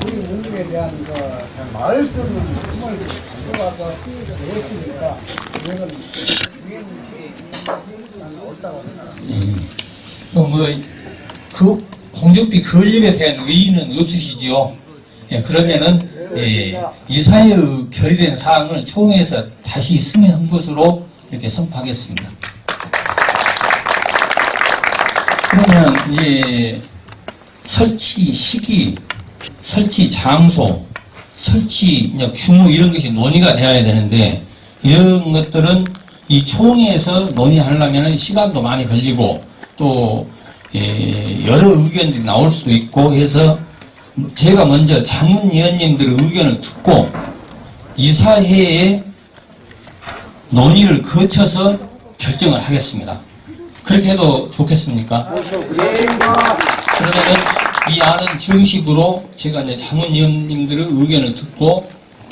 우리 문중에 대한 그, 쓰는 힘을 가져가서 했으니까, 이거는, 이게 옳다고 생각합니다. 어, 뭐, 그 공적비 건립에 대한 의의는 없으시지요? 예, 그러면은, 예, 이사회의 결의된 사항을 총회에서 다시 승인한 것으로 이렇게 선포하겠습니다. 그러면, 이제, 설치 시기, 설치 장소, 설치 규모 이런 것이 논의가 되어야 되는데, 이런 것들은 이 총회에서 논의하려면 시간도 많이 걸리고, 또, 예, 여러 의견들이 나올 수도 있고 해서 제가 먼저 자문위원님들의 의견을 듣고 이사회에 논의를 거쳐서 결정을 하겠습니다. 그렇게 해도 좋겠습니까? 그러면은 이 안은 정식으로 제가 이제 자문위원님들의 의견을 듣고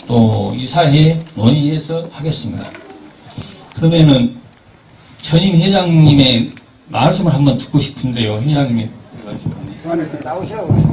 또 이 사회에 논의해서 하겠습니다. 그러면은 전임 회장님의 말씀을 한번 듣고 싶은데요. 회장님이 나오시라고.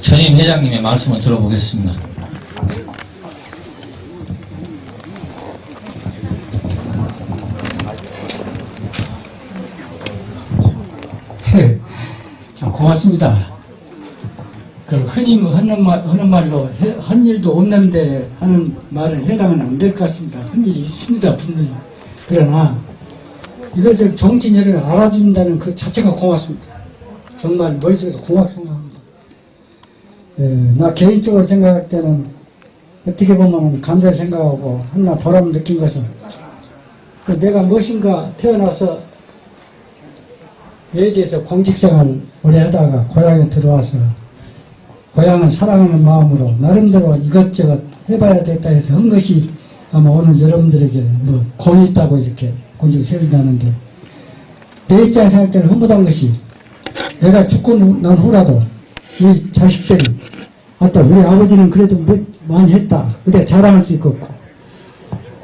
전임 회장님의 말씀을 들어보겠습니다. [LAUGHS] 참 고맙습니다. 그 흔히 하는 말, 하는 말로 해- 한 일도 없는데 하는 말은 해당은 안 될 것 같습니다. 한 일이 있습니다, 분명히. 그러나 이것을 정치인을 알아준다는 그 자체가 고맙습니다. 정말 머릿속에서 고맙게 생각합니다. 예, 나 개인적으로 생각할 때는 어떻게 보면 감사를 생각하고 하나 보람을 느낀 것은 그 내가 무엇인가 태어나서 외지에서 공직생활 오래 하다가 고향에 들어와서 고향을 사랑하는 마음으로 나름대로 이것저것 해봐야 되겠다 해서 한 것이 아마 오늘 여러분들에게 뭐 공이 있다고 이렇게 공직 세운다는데 내 입장에서 할 때는 흐뭇한 것이 내가 죽고 난 후라도 이 자식들이 아따 우리 아버지는 그래도 뭐 많이 했다. 그때 자랑할 수 있겠고.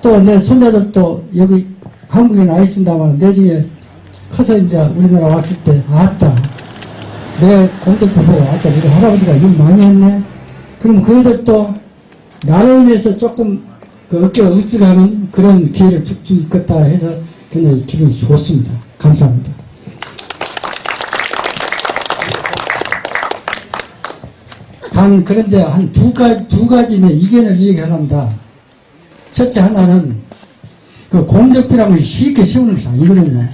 또 내 손자들도 여기 한국에 나 있습니다만 내중에 커서 이제 우리나라 왔을 때 아따 내 공덕도 보고 아따 우리 할아버지가 일 많이 했네. 그럼 그들도 나로 인해서 조금 그 어깨가 으쓱하는 그런 기회를 있겠다 해서 굉장히 기분이 좋습니다. 감사합니다. 단 그런데 한 두 가지 두 가지의 의견을 얘기하랍니다. 첫째 하나는 그 공적비라는 것이 쉽게 세우는 것이 아니거든요.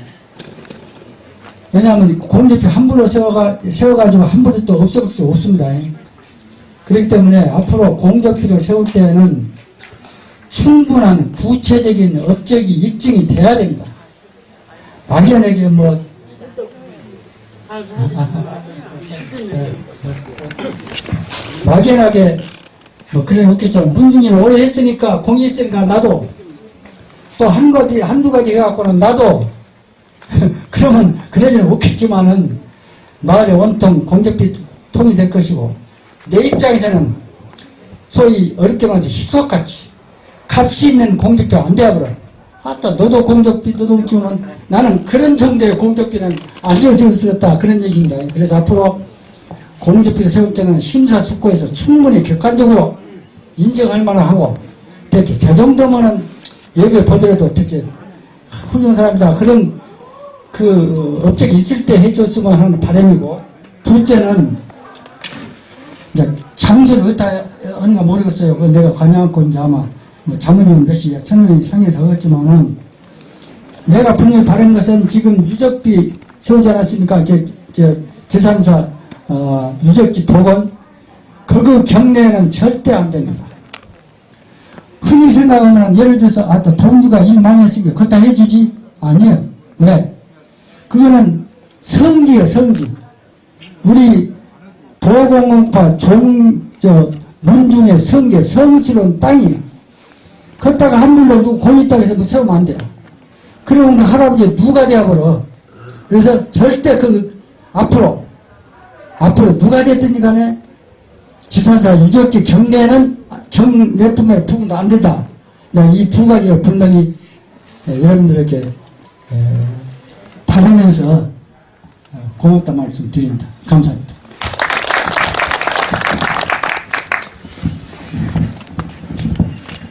왜냐하면 공대표 함부로 세워가, 세워가지고 함부로 또 없을 수 없습니다. 그렇기 때문에 앞으로 공대표를 세울 때에는 충분한 구체적인 업적이 입증이 돼야 됩니다. 막연하게 뭐 막연하게 뭐 그래 놓겠죠. 문중이는 오래 했으니까 공일증가 나도 또 한 가지 한두 가지 해갖고는 나도 [LAUGHS] 그러면 그러지는 없겠지만은 마을의 원통 공적비 통이 될 것이고 내 입장에서는 소위 어렵게 말해서 희석같이 값이 있는 공적비 안 되어버려. 아따 너도 공적비 너도 주면 나는 그런 정도의 공적비는 안 지어주었다 그런 얘기입니다. 그래서 앞으로 공적비를 세울 때는 심사숙고해서 충분히 객관적으로 인정할 만하고 대체 저 정도면은 여기에 보더라도 대체 훌륭한 사람이다 그런 그 업적이 있을 때 해줬으면 하는 바람이고 둘째는 이제 장소를 어디다 하는가 모르겠어요. 그 내가 관여하고 이제 아마 뭐 자문위원 몇이 천명이 상에서 하겠지만은 내가 분명히 바른 것은 지금 유적비 세우지 않았습니까? 저, 저 재산사 어, 유적지 복원 그거 경내에는 절대 안 됩니다. 흔히 생각하면 예를 들어서 아또 동주가 일 많이 했으니까 그거 다 해주지? 아니에요. 왜? 그거는 성지예요 성지. 우리 보공공파 종, 저, 문중의 성계, 성스러운 땅이에요. 걷다가 한물로 누구 공이 땅에서 뭐 세우면 안 돼요. 그러면 그 할아버지 누가 되어버려. 그래서 절대 그, 앞으로, 앞으로 누가 됐든지 간에 지산사 유적지 경례는 경례품에 부분도 안 된다. 이 두 가지를 분명히 예, 여러분들에게 에, 바르면서 어, 고맙다 말씀 드립니다. 감사합니다.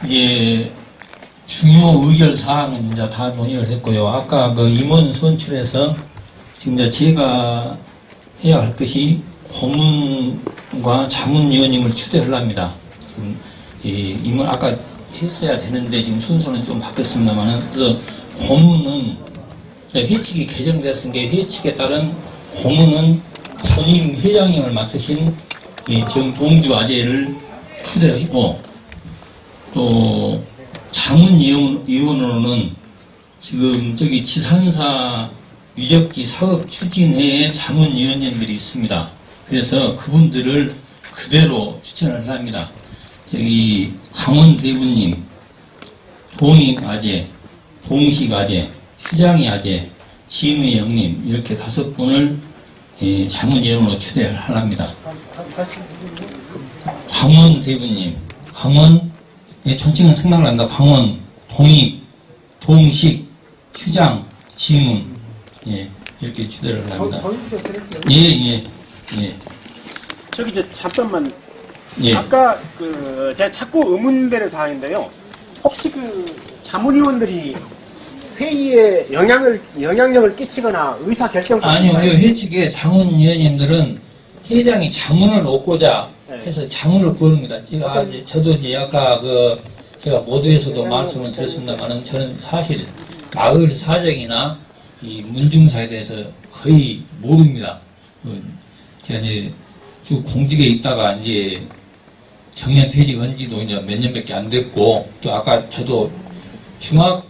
이게 중요 의결 사항은 이제 다 논의를 했고요. 아까 그 임원 선출에서 지금 이제 제가 해야 할 것이 고문과 자문위원님을 추대하랍니다. 지금 이 임원 아까 했어야 되는데 지금 순서는 좀 바뀌었습니다만은 그래서 고문은 회칙이 개정됐은 게 회칙에 따른 고문은 전임 회장님을 맡으신 이 정동주 아재를 추대하시고 또 자문 위원으로는 지금 저기 지산사 유적지 사업 추진회의 자문위원님들이 있습니다. 그래서 그분들을 그대로 추천을 합니다. 여기 강원 대부님, 동익 아재, 동식 아재, 휴장이 아재, 진의 형님 이렇게 다섯 분을 예, 자문위원으로 추대를 하랍니다. 강원 대부님, 강원 예, 존칭은 생각난다. 강원, 동익, 동식, 휴장, 지문 예, 이렇게 추대를 합니다. 예, 예, 예, 저기 이제 잠깐만 예. 아까 그 제가 자꾸 의문되는 사항인데요. 혹시 그 자문위원들이 회의에 영향을 영향력을 끼치거나 의사 결정 아니요, 이 회칙에 자문위원님들은 회장이 자문을 얻고자 네. 해서 자문을 구합니다. 제가 이제 저도 이제 아까 그 제가 모두에서도 말씀을 드렸습니다만은 저는 사실 마을 사정이나 이 문중사에 대해서 거의 모릅니다. 그 제가 이제 쭉 공직에 있다가 이제 정년 퇴직한 지도 이제 몇 년밖에 안 됐고 또 아까 저도 중학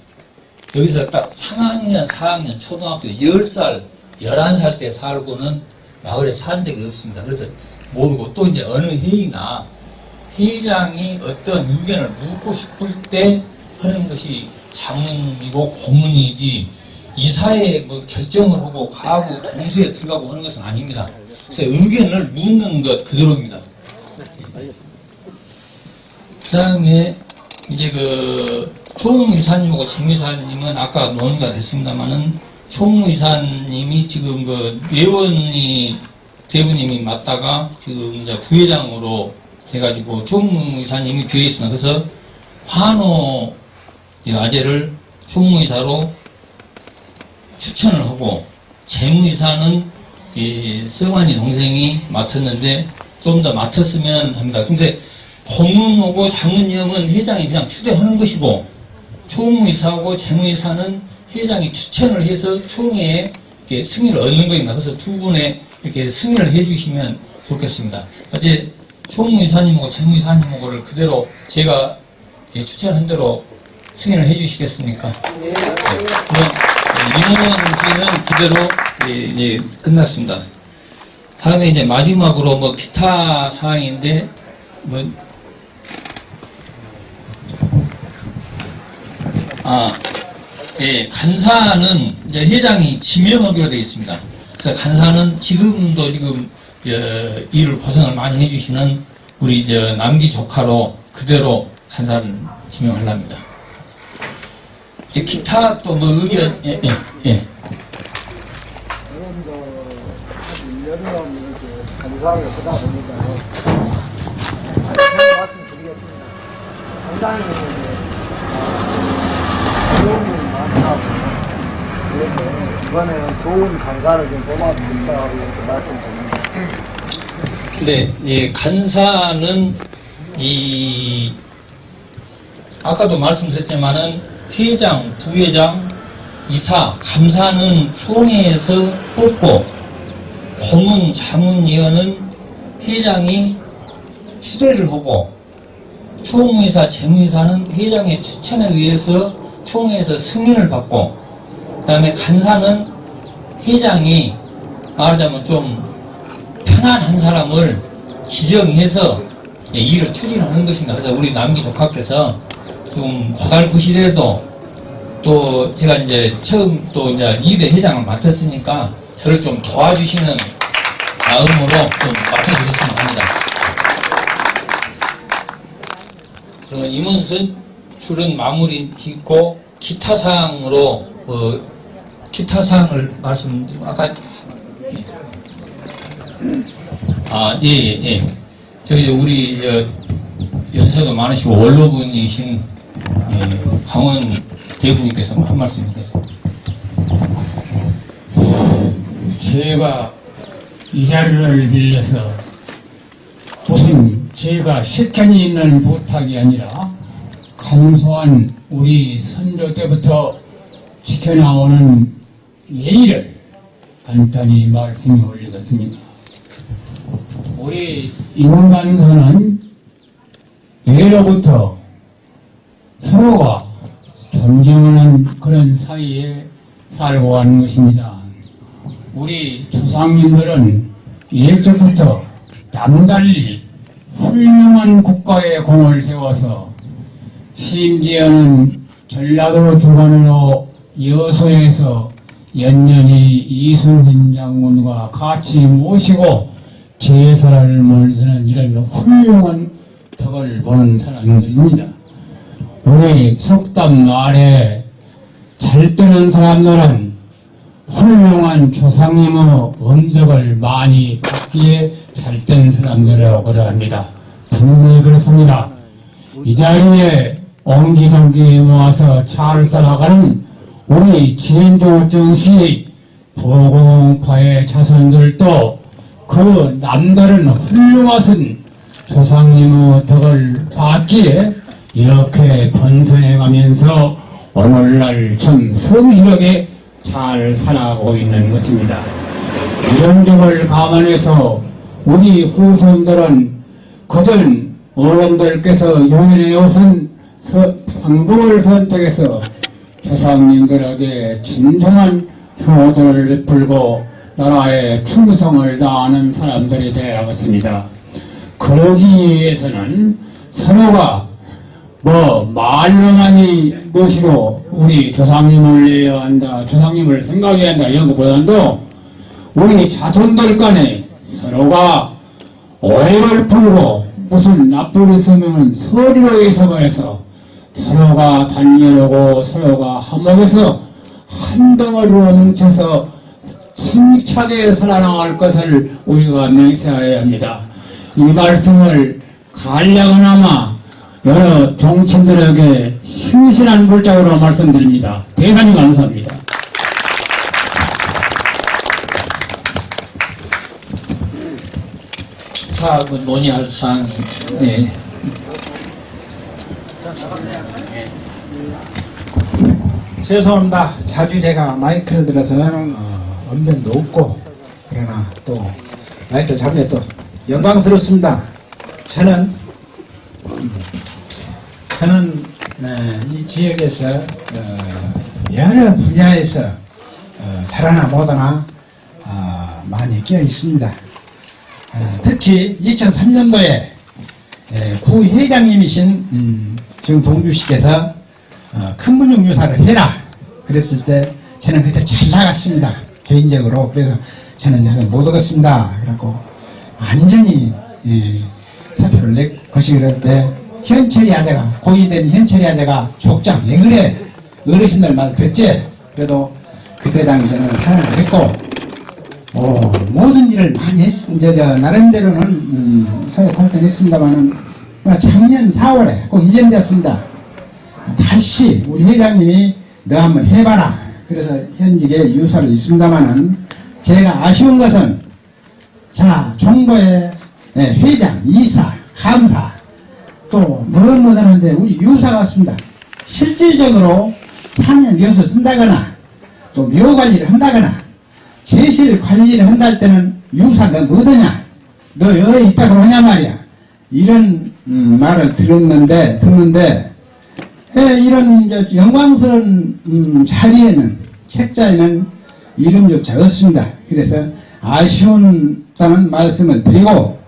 여기서 딱 3학년, 4학년, 초등학교 10살, 11살 때 살고는 마을에 산 적이 없습니다. 그래서 모르고 또 이제 어느 회의나 회장이 어떤 의견을 묻고 싶을 때 하는 것이 자문이고 고문이지 이사에 뭐 결정을 하고 가고 동시에 들어가고 하는 것은 아닙니다. 그래서 의견을 묻는 것 그대로입니다. 그 다음에 이제 그 총무이사님하고 재무이사님은 아까 논의가 됐습니다만은 총무이사님이 지금 그 예원이 대부님이 맡다가 지금 이제 부회장으로 돼가지고 총무이사님이 비어 있습니다. 그래서 환호 아재를 총무이사로 추천을 하고 재무이사는 이 서관이 동생이 맡았는데 좀 더 맡았으면 합니다. 근데 고문하고 자문위원은 회장이 그냥 추대하는 것이고 총무이사하고 재무이사는 회장이 추천을 해서 총회에 이렇게 승인을 얻는 겁니다. 그래서 두 분의 이렇게 승인을 해주시면 좋겠습니다. 어제 총무 이사님하고 재무 이사님하고를 그대로 제가 예, 추천한 대로 승인을 해주시겠습니까? 네. 임원진은 그대로 예, 예, 끝났습니다. 다음에 이제 마지막으로 뭐 기타 사항인데 뭐 아, 예, 간사는 이제 회장이 지명하기로 되어 있습니다. 그래서 간사는 지금도 지금 어, 일을 고생을 많이 해주시는 우리 저 남기 조카로 그대로 간사를 지명하랍니다. 이제 기타 또 뭐 의견 예, 예, 예. 감사하게 하다 보니까 말씀드리겠습니다. 상당히 그래서 이번에는 좋은 강사를 좀 뽑아드린다고 이렇게 말씀드립니다. 네, 예, 간사는 이 아까도 말씀드렸지만은 회장, 부회장, 이사, 감사는 총회에서 뽑고 고문, 자문위원은 회장이 추대를 하고 총무이사, 재무이사는 회장의 추천에 의해서 총회에서 승인을 받고 그 다음에 간사는 회장이 말하자면 좀 편안한 사람을 지정해서 예, 일을 추진하는 것입니다. 그래서 우리 남기 조카께서 좀 고달프 시대에도 또 제가 이제 처음 또 이제 2대 회장을 맡았으니까 저를 좀 도와주시는 마음으로 좀 맡아주셨으면 합니다. 그러면 임원선 줄은 마무리 짓고 기타 사항으로 어, 기타 사항을 말씀드리고 아까 아, 예, 예, 예. 저기, 우리, 저, 연세도 많으시고, 원로분이신, 예, 강원 대부님께서 한 말씀 해주겠습니다. 제가 이 자리를 빌려서 무슨 제가 실현이 있는 부탁이 아니라 감소한 우리 선조 때부터 지켜나오는 예의를 간단히 말씀해 올리겠습니다. 우리 인간사는 예로부터 서로가 존경하는 그런 사이에 살고 가는 것입니다. 우리 조상님들은 예적부터 남달리 훌륭한 국가의 공을 세워서 심지어는 전라도 주관으로 여소에서 연년히 이순신 장군과 같이 모시고 제사를 몰수는 이런 훌륭한 덕을 보는 사람들입니다. 우리 속담 말에 잘 뜨는 사람들은 훌륭한 조상님의 음덕을 많이 받기에 잘 된 사람들이라고 합니다. 분명히 그렇습니다. 이 자리에 옹기종기 모아서 잘 살아가는 우리 지인조정시 보공파의 자손들도 그 남다른 훌륭하신 조상님의 덕을 받기에 이렇게 번성해 가면서 오늘날 참 성실하게 잘 살아가고 있는 것입니다. 이런 점을 감안해서 우리 후손들은 그전 어른들께서 유인해 오신 방법을 선택해서 조상님들에게 진정한 효도를 베풀고 나라의 충성을 다하는 사람들이 되어야겠습니다. 그러기 위해서는 서로가 뭐 말로만이 무엇이고 우리 조상님을 내야 한다 조상님을 생각해야 한다 이런 것보다도 우리 자손들 간에 서로가 오해를 풀고 무슨 나쁜 있으면 서리로 해석을 해서 서로가 단련하고 서로가 화목해서 한 덩어리로 뭉쳐서 힘차게 살아나갈 것을 우리가 맹세해야 합니다. 이 말씀을 간략하나마 여러 정치인들에게 신실한 물자로 말씀드립니다. 대단히 감사합니다. 자, 그 논의할 사항이, 네. 죄송합니다. 자주 제가 마이크를 들어서 어, 언변도 없고 그러나 또 마이크를 잡으면 또 영광스럽습니다. 저는 음, 저는 네, 이 지역에서 어, 여러 분야에서 어, 잘하나 못하나 아, 많이 끼어 있습니다. 아, 특히 2003년도에 구 회장님이신 음, 지금 동주시께서 어, 큰 문중 유사를 해라. 그랬을 때 저는 그때 잘 나갔습니다. 개인적으로. 그래서 저는 여기 못 오겠습니다. 그래갖고 완전히 예, 사표를 내 것이 그럴 때 현철이 아재가 고위된 현철이 아재가 족장 왜 그래? 어르신들 말 듣지? 그래도 그때 당시에는 사용을 했고 어, 모든 일을 많이 했, 이제, 저, 나름대로는, 음, 사회 살던 했습니다만은, 작년 4월에 꼭 이전되었습니다. 다시 우리 회장님이 너 한번 해봐라. 그래서 현직에 유사를 있습니다만은, 제가 아쉬운 것은, 자, 정부의 네, 회장, 이사, 감사, 또, 뭐든 뭐든 하는데, 우리 유사가 왔습니다. 실질적으로 산에 묘수 쓴다거나, 또 묘 관리를 한다거나, 제실 관리를 한다 때는 유사 너 뭐더냐 너 여기 있다고 하냐 말이야 이런 음, 말을 들었는데 듣는데 에, 이런 저 영광스러운 음, 자리에는 책자에는 이름조차 없습니다. 그래서 아쉬운다는 말씀을 드리고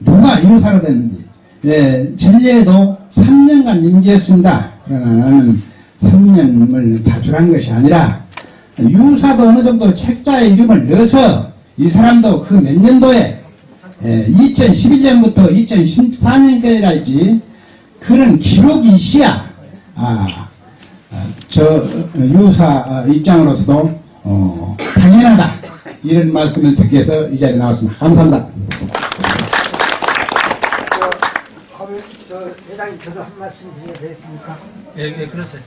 누가 유사가 됐는지 예, 전례에도 3년간 임기했습니다. 그러나 나는 3년을 다출한 것이 아니라 유사도 어느 정도 책자에 이름을 넣어서 이 사람도 그 몇 년도에 2011년부터 2014년까지랄지 그런 기록이 있어야 아, 저 유사 입장으로서도 어, 당연하다 이런 말씀을 듣기 위해서 이 자리에 나왔습니다. 감사합니다. 저 회장님 저도 한 말씀 드려도 되겠습니까? 예, 예, 그렇어요.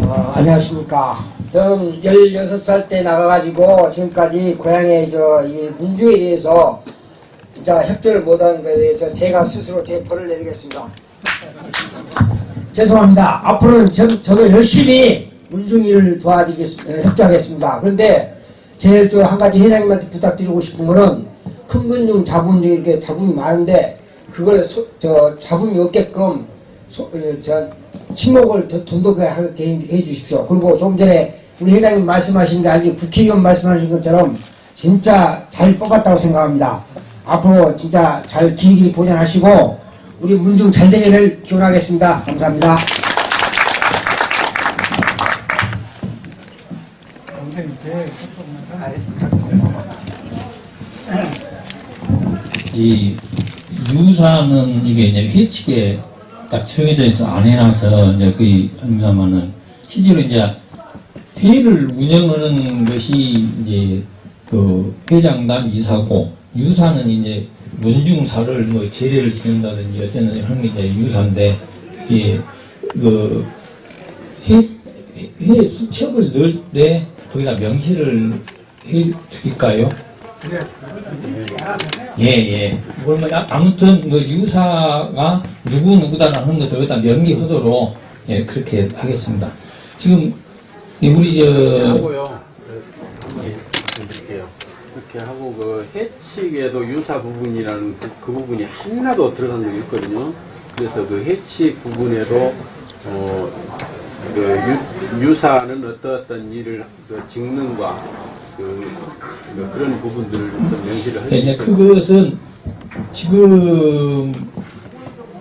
어, 안녕하십니까. 저는 16살 때 나가가지고 지금까지 고향의 저이 문주에 대해서 진짜 협조를 못한 것에 대해서 제가 스스로 제 벌을 내리겠습니다. [LAUGHS] 죄송합니다. 앞으로는 저, 저도 열심히 문중이를 도와드리겠습니다. 협조하겠습니다. 그런데 제일 또 한 가지 회장님한테 부탁드리고 싶은 거는 큰 문중, 자분 중에 이렇게 자분이 많은데 그걸 소, 저 자분이 없게끔 소, 어, 저 침묵을 더 돈독하게 하게 해 주십시오. 그리고 좀 전에 우리 회장님 말씀하신 게 아니고 국회의원 말씀하신 것처럼 진짜 잘 뽑았다고 생각합니다. 앞으로 진짜 잘 길이길이 보존하시고 우리 문중 잘 되기를 기원하겠습니다. 감사합니다. 이 유사는 이게 이제 회칙에 딱 정해져 있어 안 해놔서 이제 거의 합니다만은 실제로 이제 회를 운영하는 것이 이제 그 회장단 이사고 유사는 이제 문중사를 뭐 제례를 지낸다든지 어쨌든 하는 게 이제 유사인데 이그 회, 회 수첩을 넣을 때 거기다 명시를 해 드릴까요? 예, 예. 그러면 아- 아무튼 그 유사가 누구 누구다라는 하는 것을 여기다 명기하도록 예, 그렇게 하겠습니다. 지금 이 우리 저. 예, 말씀드릴게요. 이렇게 하고 그 해칙에도 유사 부분이라는 그, 그 부분이 하나도 들어간 적이 있거든요. 그래서 그 해칙 부분에도 어, 그 유, 유사는 어떠어떤 일을 그 직능과 그, 그 그런 부분들을 좀 명시를 네, 이제 해주시고 그것은 지금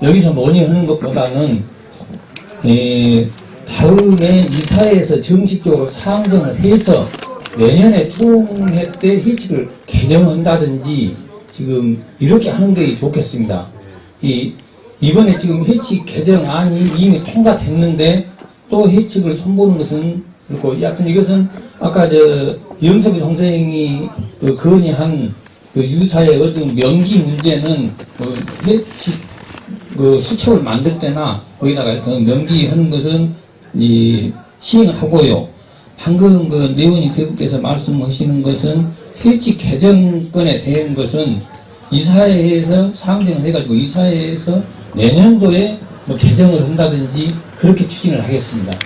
여기서 논의하는 것보다는 에, 다음에 이사회에서 정식적으로 상정을 해서 내년에 총회 때 회칙을 개정한다든지 지금 이렇게 하는 게 좋겠습니다. 이, 이번에 지금 회칙 개정안이 이미 통과됐는데 또 회칙을 선보는 것은 그렇고 약간 이것은 아까 저 영섭이 동생이 그 건의한 그 유사의 어떤 명기 문제는 그 회칙 그 수첩을 만들 때나 거기다가 그 명기하는 것은 이 시행을 하고요. 방금 그 내원이 대국께서 말씀하시는 것은 회칙 개정권에 대한 것은 이사회에서 상정을 해가지고 이사회에서 내년도에 뭐 개정을 한다든지 그렇게 추진을 하겠습니다.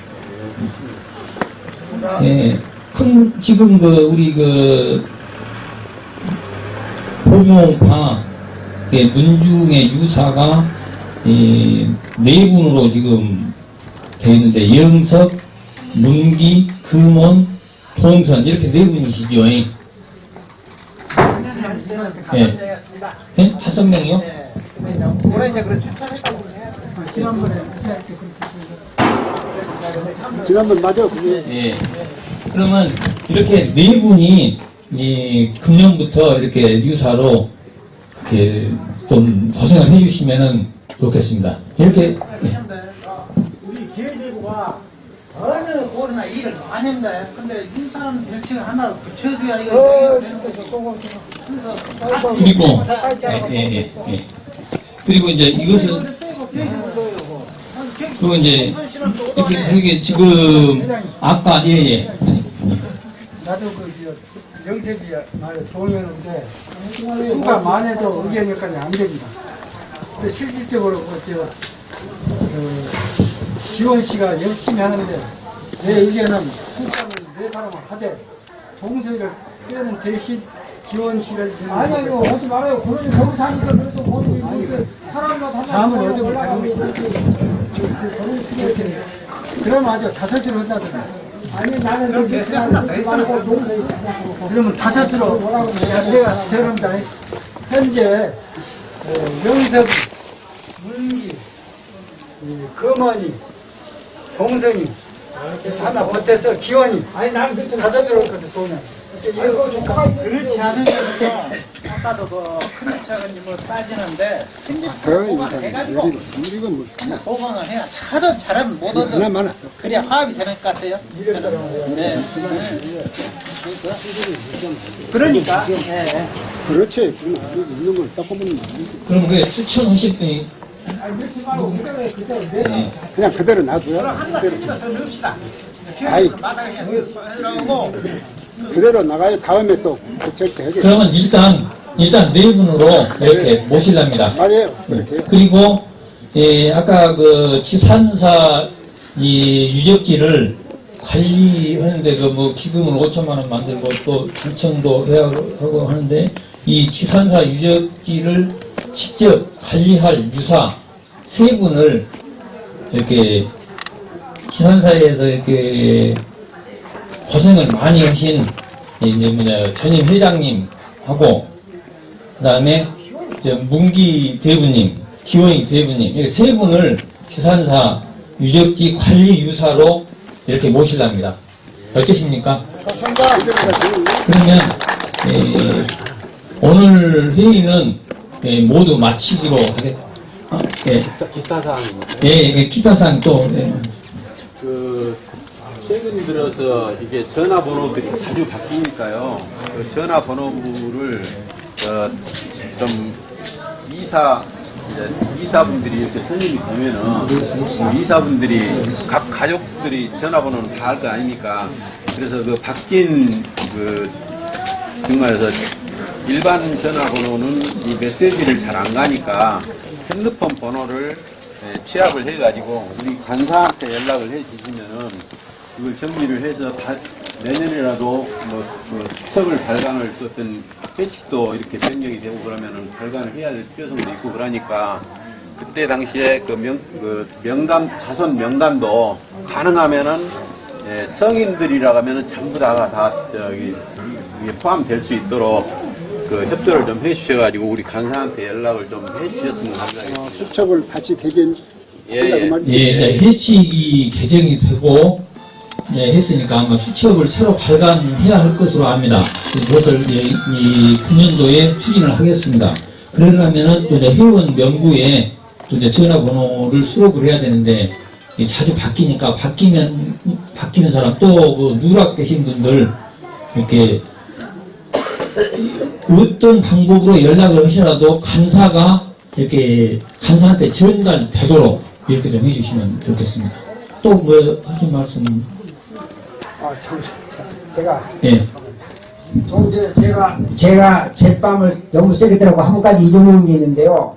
예. 큰 지금 그 우리 그 호몽파 예, 문중의 유사가 이, 네 분으로 지금 되어 있는데 영석, 문기, 금원, 동선 이렇게 네 분이시죠. 예. 예. 예? 다섯 명이요? 왜 이제 그래 추천했다고 지난번에 회사할 때 지난번 맞아 그게 예. 그러면 이렇게 네 분이 이 금년부터 이렇게 유사로 이렇게 좀 고생을 해주시면은 좋겠습니다. 이렇게 예. 우리 기회대구가 어느 곳이나 일을 많이 했네. 근데 인사는 별칭을 하나 붙여줘야 이거 그리고 예, 예, 예, 예. 그리고 이제 이것은 그리고 이제 이렇게 지금 아까 예예 나도 그 저, 영세비 말에 동의하는데 수가 많아도 의견 역할이 안 됩니다. 근데 실질적으로 그저 그 기원 씨가 열심히 하는데 내 의견은 수사를 네 사람을 하되 동서를 빼는 대신 기원 씨를 아니 이거 하지 말아요. 그러니 거기 사니까 그래도 거기 사람마다 잠을 얻으면 되는 것이다. 그러면 아주 다섯으로 한다든가. 아니 나는 그렇게 하나 더 했어. 그러면 다섯으로 내가 저런다. 현재 어, 명섭, 문기, 이 금원이, 동선이 그래서 하나 버텨서 기원이 아니 나는 그 다섯으로 할 것을 도는 그렇지 않으면서 아까도 그 큰입사관님 뭐 따지는데 그러니까 해가지고 이건 뭐 보강을 해야 잘하든 잘하든 많아 그래야 화합이 되는 것 같아요. 네. 그러니까 예. 그렇지 그럼 여기 있는 걸딱 보면 안 되지. 그럼 그 추천하실 분이 예. 그냥 그대로 놔둬요 그대로 더 넣읍시다. 아이 그대로 나가요. 다음에 또 체크 해줘 그러면 일단 일단 네 분으로 이렇게 모실랍니다. 맞아요. 그렇게. 그리고 예, 아까 그 지산사 이 유적지를 관리하는데 그 뭐 기금을 5천만 원 만들고 또 단청도 해야 하고 하는데 이 지산사 유적지를 직접 관리할 유사 세 분을 이렇게 지산사에서 이렇게 고생을 많이 하신 이제 뭐냐 전임 회장님하고 그 다음에 저 문기 대부님, 기원이 대부님 이렇게 세 분을 지산사 유적지 관리 유사로 이렇게 모실랍니다. 어떠십니까? 그러면 예, 오늘 회의는 예, 모두 마치기로 하겠습니다. 아, 예, 기타 사항입니다. 예, 예, 기타 사항 또 예. 그 최근 들어서 이게 전화번호들이 자주 바뀌니까요. 그 전화번호부를 어, 좀 이사 이제 이사분들이 이렇게 선임이 되면은 그 이사분들이 각 가족들이 전화번호는 다 알 거 아닙니까? 그래서 그 바뀐 그 정말에서 일반 전화번호는 이 메시지를 잘 안 가니까 핸드폰 번호를 예, 취합을 해가지고 우리 간사한테 연락을 해 주시면은 그걸 정리를 해서 다 내년이라도 뭐그 수첩을 발간을 썼던 회칙도 이렇게 변경이 되고 그러면은 발간을 해야 될 필요성도 있고 그러니까 그때 당시에 그 명, 그 명단, 자손 명단도 가능하면은 예, 성인들이라고 하면은 전부 다가 다 저기 포함될 수 있도록 그 협조를 좀 해주셔가지고 우리 간사한테 연락을 좀 해주셨으면 감사하겠습니다. 수첩을 같이 개긴 예, 예. 예, 이제 해칙이 개정이 되고 예, 했으니까 아마 수첩을 새로 발간해야 할 것으로 압니다. 그것을 예, 이 금년도에 추진을 하겠습니다. 그러려면은 또 이제 회원 명부에 또 이제 전화번호를 수록을 해야 되는데 이 자주 바뀌니까 바뀌면 바뀌는 사람 또그 누락되신 분들 이렇게 어떤 방법으로 연락을 하시라도 간사가 이렇게 간사한테 전달되도록 이렇게 좀 해주시면 좋겠습니다. 또 뭐 하신 말씀? 아, 참, 제가 예. 좀 전에 제가 제가 제밤을 너무 세게 들라고 한 가지 잊어먹은 게 있는데요.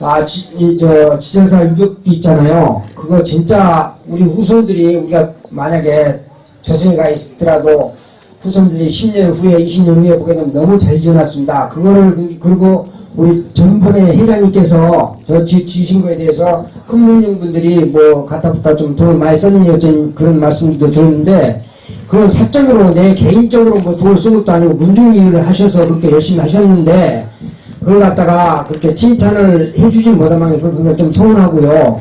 아, 지, 이, 저, 지정사 유격비 있잖아요. 그거 진짜 우리 후손들이 우리가 만약에 저승에 가 있더라도 후손들이 10년 후에 20년 후에 보게 되면 너무 잘 지어놨습니다. 그거를 그- 그리고 우리 전번에 회장님께서 저 지, 주신 거에 대해서 큰 문중분들이 뭐 갖다 붙다 좀 돈을 많이 썼느니 어쩐 그런 말씀도 들었는데 그건 사적으로 내 개인적으로 뭐 돈을 쓴 것도 아니고 문중 일을 하셔서 그렇게 열심히 하셨는데 그걸 갖다가 그렇게 칭찬을 해주진 못하면 그건 좀 서운하고요.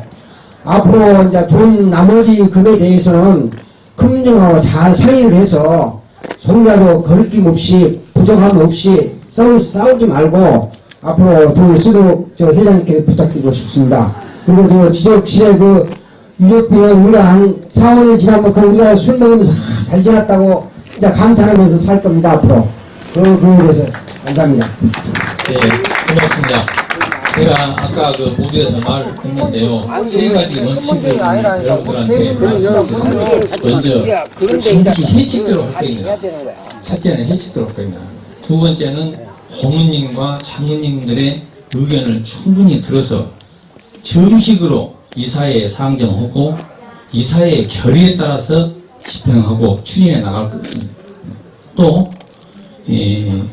앞으로 이제 돈 나머지 금에 대해서는 큰 문중하고 잘 상의를 해서 조금이라도 거리낌 없이 부족함 없이 싸우, 싸우지 말고 앞으로 돈을 쓰도록 저 회장님께 부탁드리고 싶습니다. 그리고 저 지적실에 그 유족비는 우리가 한 4, 5년 지나면 그 우리가 술 먹으면서 아, 잘 지났다고 진짜 감탄하면서 살 겁니다 앞으로. 그, 그거에 대해서 감사합니다. 네, 고맙습니다. 제가 아까 그 무대에서 말을 했는데요. 세 가지 원칙을 여러분들한테 말씀드렸습니다. 먼저, 반드시 해칙대로 할 겁니다. 첫째는 해칙대로 할 겁니다. 두 번째는 고문님과 장모님들의 의견을 충분히 들어서 정식으로 이사회에 상정하고 이사회의 결의에 따라서 집행하고 추진해 나갈 것입니다. 또 예,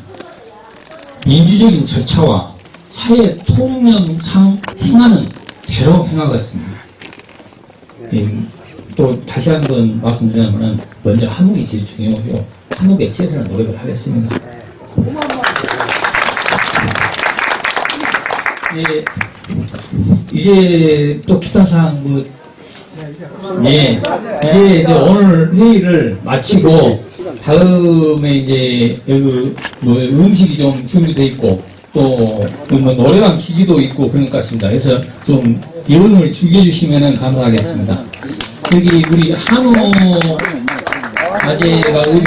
민주적인 절차와 사회 통념상 행하는 대로 행하겠습니다. 예, 또 다시 한번 말씀드리자면 먼저 한국이 제일 중요하고 한국에 최선을 노력을 하겠습니다. 예, 이제 또 기타 사항 뭐 예, 이제, 이제 오늘 회의를 마치고 다음에 이제 여기 뭐 음식이 좀 준비돼 있고 또 뭐 노래방 기기도 있고 그런 것 같습니다. 그래서 좀 여행을 즐겨주시면 감사하겠습니다. 여기 우리 한우 아재가 우리